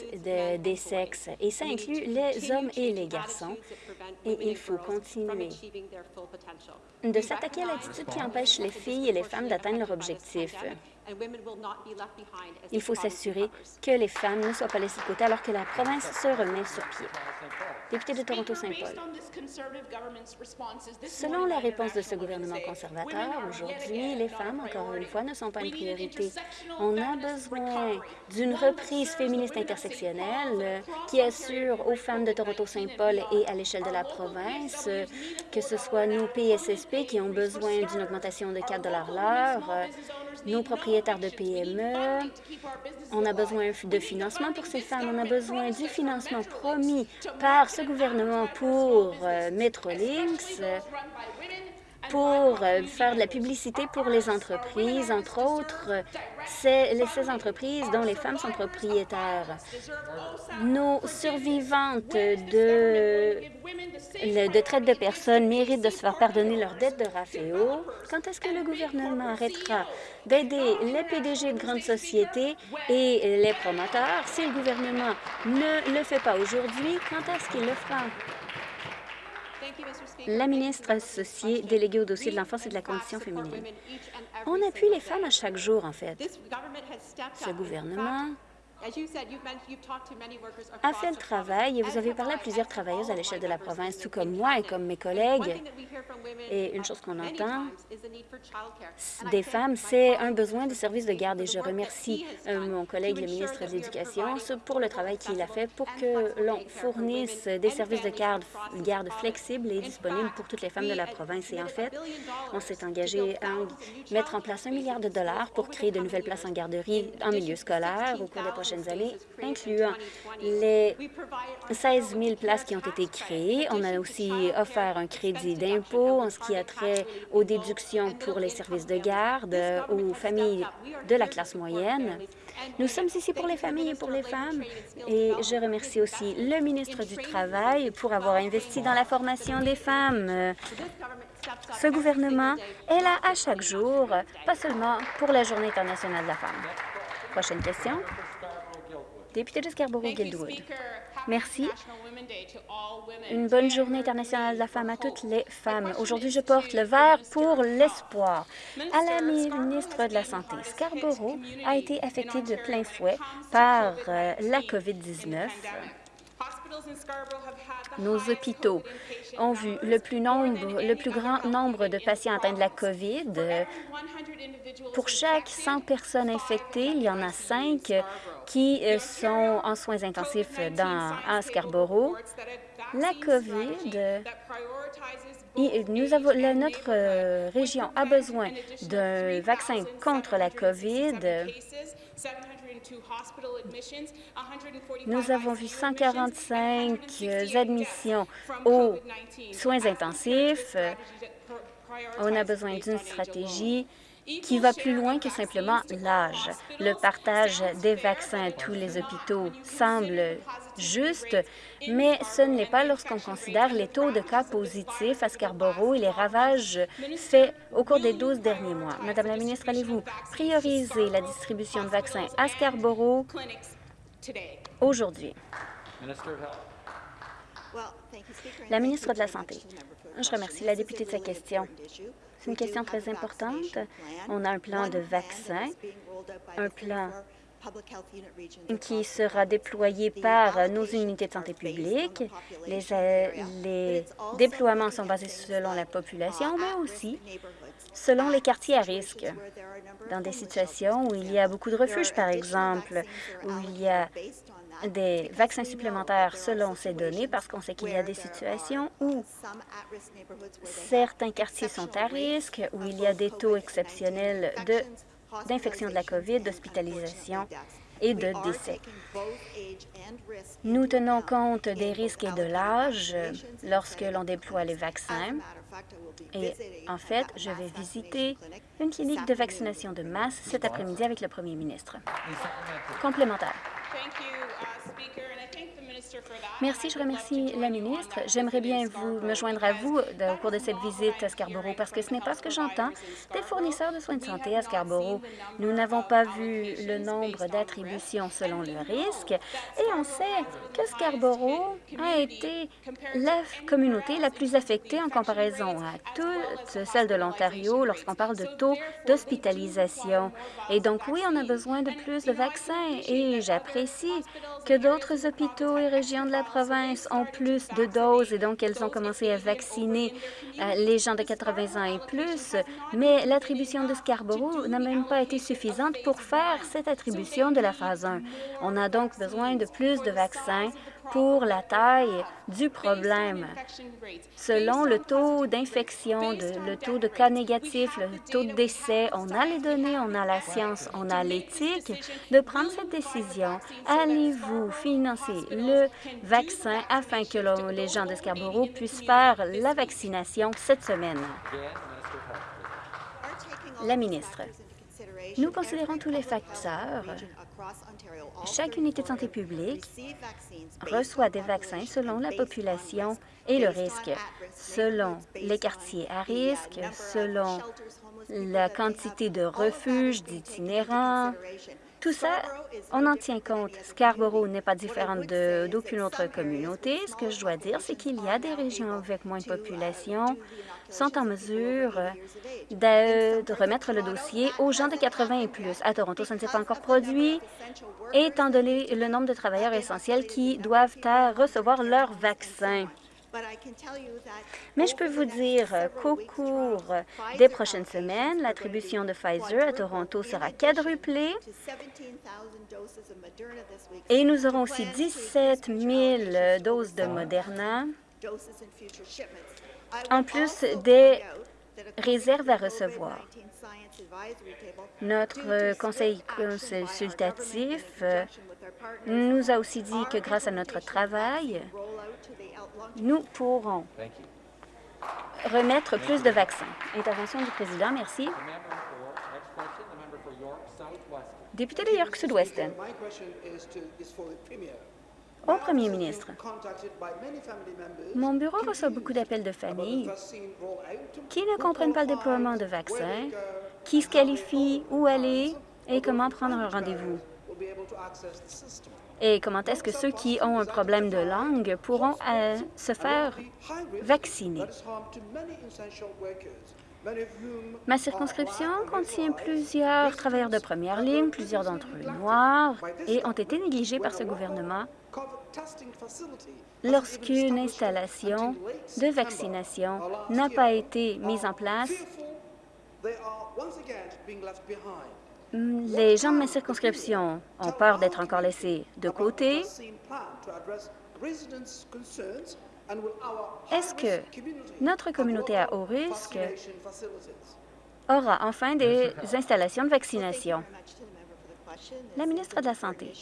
des sexes, et ça inclut les hommes et les garçons, et il faut continuer de s'attaquer à l'attitude qui empêche les filles et les femmes d'atteindre leur objectif. Il faut s'assurer que les femmes ne soient pas laissées de côté alors que la province se remet sur pied. Député de Toronto-Saint-Paul. Selon la réponse de ce gouvernement conservateur, aujourd'hui, les femmes, encore une fois, ne sont pas une priorité. On a besoin d'une reprise féministe intersectionnelle qui assure aux femmes de Toronto-Saint-Paul et à l'échelle de la province que ce soit nos PSSP qui ont besoin d'une augmentation de 4 l'heure, nos propriétaires de PME. On a besoin de financement pour ces femmes. On a besoin du financement promis par ce gouvernement pour euh, Metrolinx, pour euh, faire de la publicité pour les entreprises, entre autres, ces entreprises dont les femmes sont propriétaires. Nos survivantes de, de traite de personnes méritent de se faire pardonner leurs dettes de RAFEO. Quand est-ce que le gouvernement arrêtera d'aider les PDG de grandes sociétés et les promoteurs? Si le gouvernement ne le fait pas aujourd'hui, quand est-ce qu'il le fera? La ministre associée déléguée au dossier de l'enfance et de la condition féminine. On appuie les femmes à chaque jour, en fait. Ce gouvernement a fait le travail et vous avez parlé à plusieurs travailleuses à l'échelle de la province, tout comme moi et comme mes collègues. Et une chose qu'on entend des femmes, c'est un besoin de services de garde. Et je remercie euh, mon collègue, le ministre de l'Éducation, pour le travail qu'il a fait pour que l'on fournisse des services de garde, garde flexibles et disponibles pour toutes les femmes de la province. Et en fait, on s'est engagé à mettre en place un milliard de dollars pour créer de nouvelles places en garderie en milieu scolaire au cours des prochaines incluant les 16 000 places qui ont été créées. On a aussi offert un crédit d'impôt en ce qui a trait aux déductions pour les services de garde aux familles de la classe moyenne. Nous sommes ici pour les familles et pour les femmes. Et je remercie aussi le ministre du Travail pour avoir investi dans la formation des femmes. Ce gouvernement est là à chaque jour, pas seulement pour la Journée internationale de la femme. Prochaine question. Député de Scarborough-Guildwood. Merci. Une bonne journée internationale de la femme à toutes les femmes. Aujourd'hui, je porte le vert pour l'espoir. À la ministre de la Santé, Scarborough a été affecté de plein fouet par euh, la COVID-19. Nos hôpitaux ont vu le plus, nombre, le plus grand nombre de patients atteints de la COVID. Pour chaque 100 personnes infectées, il y en a 5 qui euh, sont en soins intensifs dans, à Scarborough. La COVID, nous avons, notre euh, région a besoin d'un vaccin contre la COVID. Nous avons vu 145 admissions aux soins intensifs. On a besoin d'une stratégie qui va plus loin que simplement l'âge. Le partage des vaccins à tous les hôpitaux semble juste, mais ce n'est pas lorsqu'on considère les taux de cas positifs à Scarborough et les ravages faits au cours des 12 derniers mois. Madame la ministre, allez-vous prioriser la distribution de vaccins à Scarborough aujourd'hui? La ministre de la Santé. Je remercie la députée de sa question. C'est une question très importante. On a un plan de vaccin, un plan qui sera déployé par nos unités de santé publique. Les, les déploiements sont basés selon la population, mais aussi selon les quartiers à risque. Dans des situations où il y a beaucoup de refuges, par exemple, où il y a des vaccins supplémentaires selon ces données, parce qu'on sait qu'il y a des situations où certains quartiers sont à risque, où il y a des taux exceptionnels d'infection de, la COVID, d'hospitalisation et de décès. Nous tenons compte des risques et de l'âge lorsque l'on déploie les vaccins. Et en fait, je vais visiter une clinique de vaccination de masse cet après-midi avec le premier ministre. Complémentaire. Merci, je remercie la ministre. J'aimerais bien vous me joindre à vous au cours de cette visite à Scarborough parce que ce n'est pas ce que j'entends des fournisseurs de soins de santé à Scarborough. Nous n'avons pas vu le nombre d'attributions selon le risque et on sait que Scarborough a été la communauté la plus affectée en comparaison à toutes celles de l'Ontario lorsqu'on parle de taux d'hospitalisation. Et donc, oui, on a besoin de plus de vaccins et j'apprécie que d'autres hôpitaux et régions de la province ont plus de doses et donc elles ont commencé à vacciner euh, les gens de 80 ans et plus, mais l'attribution de Scarborough n'a même pas été suffisante pour faire cette attribution de la phase 1. On a donc besoin de plus de vaccins pour la taille du problème. Selon le taux d'infection, le taux de cas négatifs, le taux de décès, on a les données, on a la science, on a l'éthique de prendre cette décision. Allez-vous financer le vaccin afin que les gens de Scarborough puissent faire la vaccination cette semaine? La ministre. Nous considérons tous les facteurs. Chaque unité de santé publique reçoit des vaccins selon la population et le risque, selon les quartiers à risque, selon la quantité de refuges, d'itinérants, tout ça, on en tient compte. Scarborough n'est pas différente d'aucune autre communauté. Ce que je dois dire, c'est qu'il y a des régions avec moins de population sont en mesure de, remettre le dossier aux gens de 80 et plus. À Toronto, ça ne s'est pas encore produit, étant donné le nombre de travailleurs essentiels qui doivent recevoir leur vaccin. Mais je peux vous dire qu'au cours des prochaines semaines, l'attribution de Pfizer à Toronto sera quadruplée et nous aurons aussi 17 000 doses de Moderna, en plus des réserves à recevoir. Notre conseil consultatif nous a aussi dit que grâce à notre travail, nous pourrons remettre plus de vaccins. Intervention du président, merci. Député de York Sud-Ouest. Au premier ministre, mon bureau reçoit beaucoup d'appels de familles qui ne comprennent pas le déploiement de vaccins, qui se qualifient où aller et comment prendre un rendez-vous. Et comment est-ce que ceux qui ont un problème de langue pourront euh, se faire vacciner? Ma circonscription contient plusieurs travailleurs de première ligne, plusieurs d'entre eux noirs, et ont été négligés par ce gouvernement lorsqu'une installation de vaccination n'a pas été mise en place les gens de ma circonscription ont peur d'être encore laissés de côté. Est-ce que notre communauté à haut risque aura enfin des installations de vaccination? La ministre de la Santé.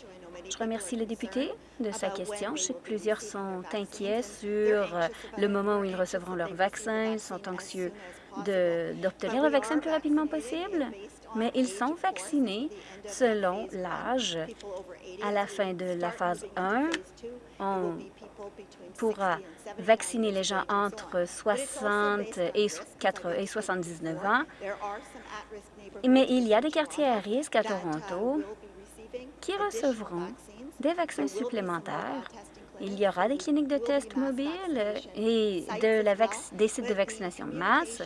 Je remercie le député de sa question. Je sais que plusieurs sont inquiets sur le moment où ils recevront leur vaccin. Ils sont anxieux d'obtenir le vaccin le plus rapidement possible. mais ils sont vaccinés selon l'âge. À la fin de la phase 1, on pourra vacciner les gens entre 60 et, 4, et 79 ans, mais il y a des quartiers à risque à Toronto qui recevront des vaccins supplémentaires. Il y aura des cliniques de tests mobiles et de des sites de vaccination de masse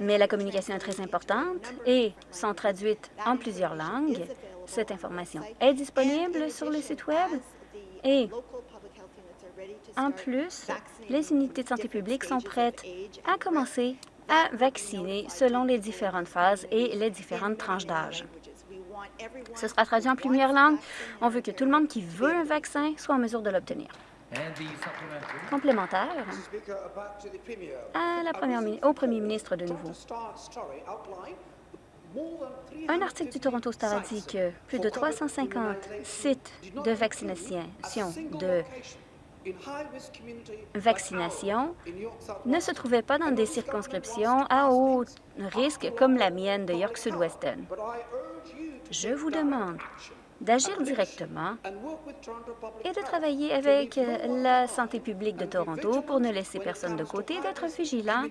mais la communication est très importante et sont traduites en plusieurs langues. Cette information est disponible sur le site Web et en plus, les unités de santé publique sont prêtes à commencer à vacciner selon les différentes phases et les différentes tranches d'âge. Ce sera traduit en plusieurs langues. On veut que tout le monde qui veut un vaccin soit en mesure de l'obtenir. Complémentaire la première, au premier ministre de nouveau. Un article du Toronto Star a dit que plus de 350 sites de vaccination de vaccination ne se trouvaient pas dans des circonscriptions à haut risque comme la mienne de York Sud-Weston. Je vous demande d'agir directement et de travailler avec la santé publique de Toronto pour ne laisser personne de côté, d'être vigilant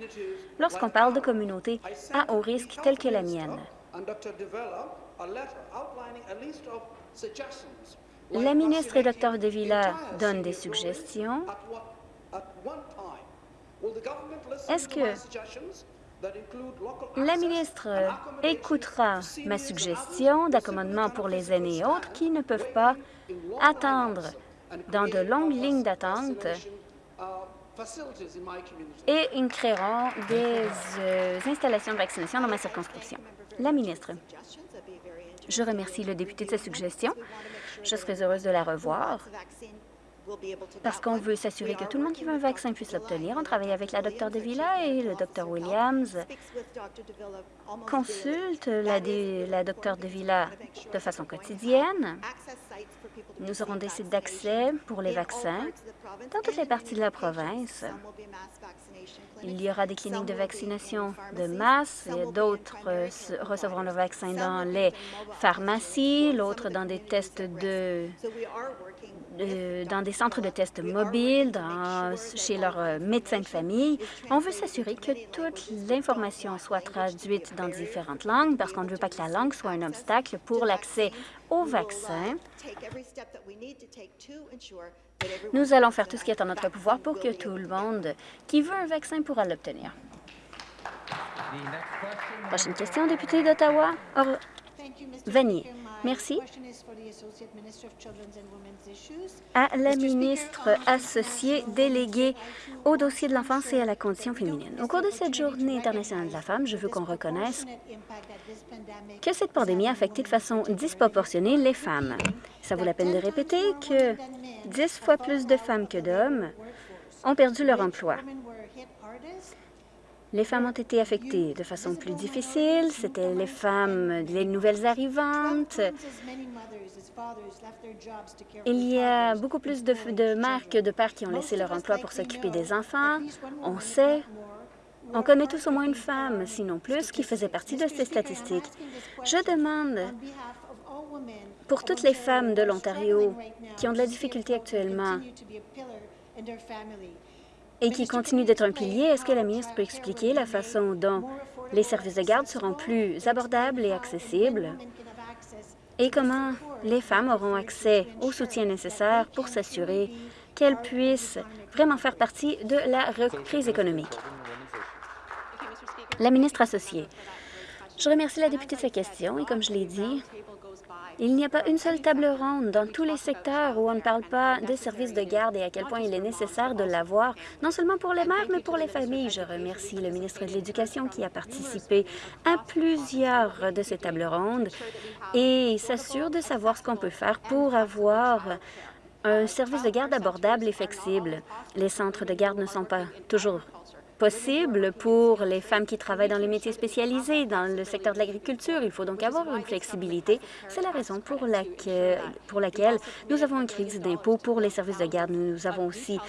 lorsqu'on parle de communautés à haut risque telles que la mienne. La ministre et Dr. De Villa donnent des suggestions. Est-ce que la ministre écoutera ma suggestion d'accommodement pour les aînés et autres qui ne peuvent pas attendre dans de longues lignes d'attente et ils créeront des euh, installations de vaccination dans ma circonscription. La ministre. Je remercie le député de sa suggestion. Je serais heureuse de la revoir parce qu'on veut s'assurer que tout le monde qui veut un vaccin puisse l'obtenir. On travaille avec la Dr. Villa et le Dr. Williams consulte la, la Dr. Villa de façon quotidienne. Nous aurons des sites d'accès pour les vaccins dans toutes les parties de la province. Il y aura des cliniques de vaccination de masse d'autres recevront le vaccin dans les pharmacies, l'autre dans des tests de dans des centres de tests mobiles, chez leurs euh, médecins de famille. On veut s'assurer que toute l'information soit traduite dans différentes langues parce qu'on ne veut pas que la langue soit un obstacle pour l'accès au vaccin. Nous allons faire tout ce qui est en notre pouvoir pour que tout le monde qui veut un vaccin pourra l'obtenir. Prochaine question, député d'Ottawa. Vanier. Merci. À la ministre associée déléguée au dossier de l'enfance et à la condition féminine. Au cours de cette Journée internationale de la femme, je veux qu'on reconnaisse que cette pandémie a affecté de façon disproportionnée les femmes. Ça vaut la peine de répéter que dix fois plus de femmes que d'hommes ont perdu leur emploi. Les femmes ont été affectées de façon plus difficile. C'était les femmes, les nouvelles arrivantes. Il y a beaucoup plus de, de mères que de pères qui ont laissé leur emploi pour s'occuper des enfants. On sait, on connaît tous au moins une femme, sinon plus, qui faisait partie de ces statistiques. Je demande pour toutes les femmes de l'Ontario qui ont de la difficulté actuellement et qui continue d'être un pilier, est-ce que la ministre peut expliquer la façon dont les services de garde seront plus abordables et accessibles? Et comment les femmes auront accès au soutien nécessaire pour s'assurer qu'elles puissent vraiment faire partie de la reprise économique? La ministre associée. Je remercie la députée de sa question et comme je l'ai dit, il n'y a pas une seule table ronde dans tous les secteurs où on ne parle pas de services de garde et à quel point il est nécessaire de l'avoir, non seulement pour les mères, mais pour les familles. Je remercie le ministre de l'Éducation qui a participé à plusieurs de ces tables rondes et s'assure de savoir ce qu'on peut faire pour avoir un service de garde abordable et flexible. Les centres de garde ne sont pas toujours possible pour les femmes qui travaillent dans les métiers spécialisés, dans le secteur de l'agriculture. Il faut donc avoir une flexibilité. C'est la raison pour laquelle, nous avons une crise d'impôts pour les services de garde. Nous avons aussi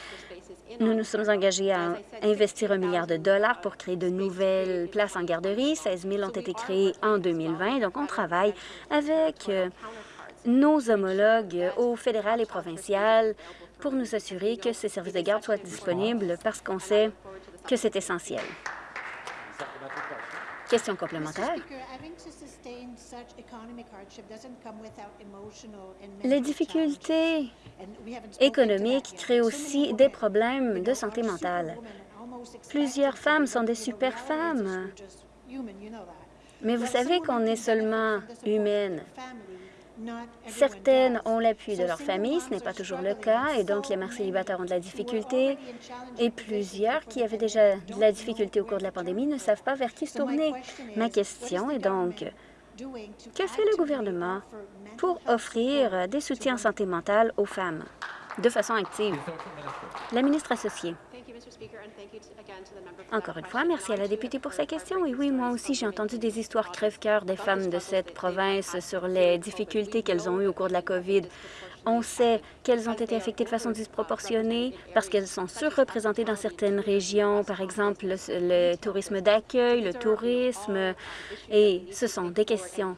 nous nous sommes engagés à investir un milliard de dollars pour créer de nouvelles places en garderie. 16 000 ont été créées en 2020. Donc, on travaille avec euh, nos homologues au fédéral et provincial pour nous assurer que ces services de garde soient disponibles parce qu'on sait que c'est essentiel. Question complémentaire. Les difficultés économiques créent aussi des problèmes de santé mentale. Plusieurs femmes sont des super femmes. Mais vous savez qu'on est seulement humaine. Certaines ont l'appui de leur famille, ce n'est pas toujours le cas, et donc les mères célibataires ont de la difficulté, et plusieurs qui avaient déjà de la difficulté au cours de la pandémie ne savent pas vers qui se tourner. Ma question est donc, que fait le gouvernement pour offrir des soutiens en santé mentale aux femmes de façon active? La ministre associée. Encore une fois, merci à la députée pour sa question. Et oui, moi aussi, j'ai entendu des histoires crève-cœur des femmes de cette province sur les difficultés qu'elles ont eues au cours de la COVID. On sait qu'elles ont été affectées de façon disproportionnée parce qu'elles sont surreprésentées dans certaines régions, par exemple le, le tourisme d'accueil, le tourisme, et ce sont des questions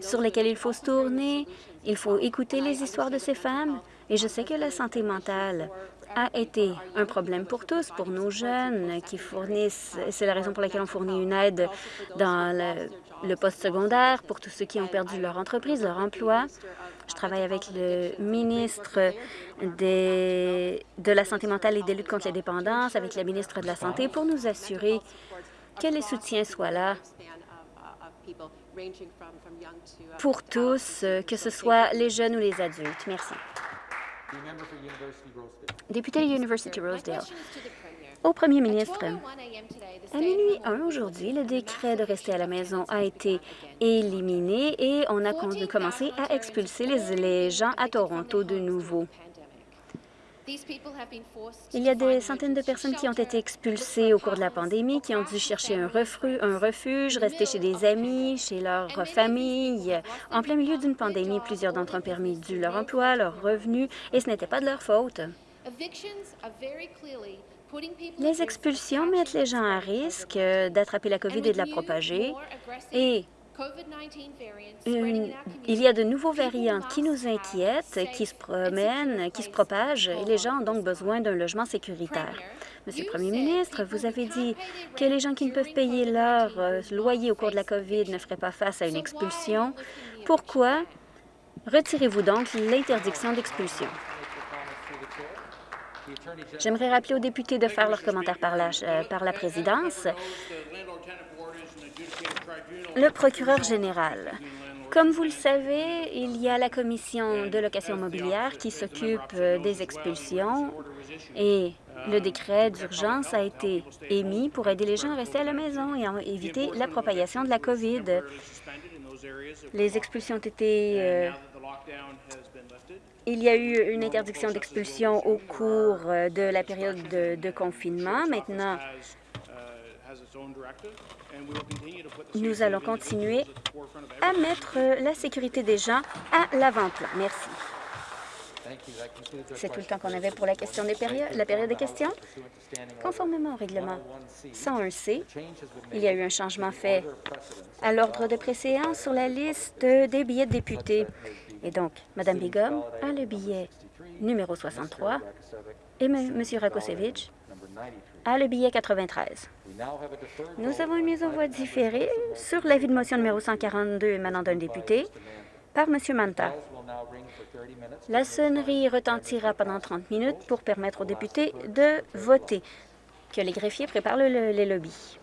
sur lesquelles il faut se tourner. Il faut écouter les histoires de ces femmes. Et je sais que la santé mentale a été un problème pour tous, pour nos jeunes qui fournissent, c'est la raison pour laquelle on fournit une aide dans le, le post-secondaire pour tous ceux qui ont perdu leur entreprise, leur emploi. Je travaille avec le ministre de la Santé mentale et des luttes contre la dépendance, avec la ministre de la Santé, pour nous assurer que les soutiens soient là pour tous, que ce soit les jeunes ou les adultes. Merci. Député de University Rosedale. Au premier ministre, à minuit 1 aujourd'hui, le décret de rester à la maison a été éliminé et on a commencé à expulser les, les gens à Toronto de nouveau. Il y a des centaines de personnes qui ont été expulsées au cours de la pandémie, qui ont dû chercher un, un refuge, rester chez des amis, chez leur famille. En plein milieu d'une pandémie, plusieurs d'entre eux ont perdu leur emploi, leurs revenus, et ce n'était pas de leur faute. Les expulsions mettent les gens à risque d'attraper la COVID et de la propager, et il y a de nouveaux variants qui nous inquiètent, qui se promènent, qui se propagent, et les gens ont donc besoin d'un logement sécuritaire. Monsieur le Premier ministre, vous avez dit que les gens qui ne peuvent payer leur euh, loyer au cours de la COVID ne feraient pas face à une expulsion. Pourquoi retirez-vous donc l'interdiction d'expulsion? J'aimerais rappeler aux députés de faire leurs commentaires par la, euh, par la présidence. Le procureur général. Comme vous le savez, il y a la commission de location mobilière qui s'occupe euh, des expulsions et le décret d'urgence a été émis pour aider les gens à rester à la maison et éviter la propagation de la COVID. Les expulsions ont été... Euh, il y a eu une interdiction d'expulsion au cours euh, de la période de, de confinement. Maintenant, nous allons continuer à mettre la sécurité des gens à l'avant-plan. Merci. C'est tout le temps qu'on avait pour la question des périodes, la période des questions. Conformément au règlement 101C, il y a eu un changement fait à l'ordre de préséance sur la liste des billets de députés. Et donc, Mme Bigum a le billet numéro 63 et M. Rakosevich a le billet 93. Nous avons une mise en voie différée sur l'avis de motion numéro 142 émanant d'un député par M. Manta. La sonnerie retentira pendant 30 minutes pour permettre aux députés de voter. Que les greffiers préparent les lobbies.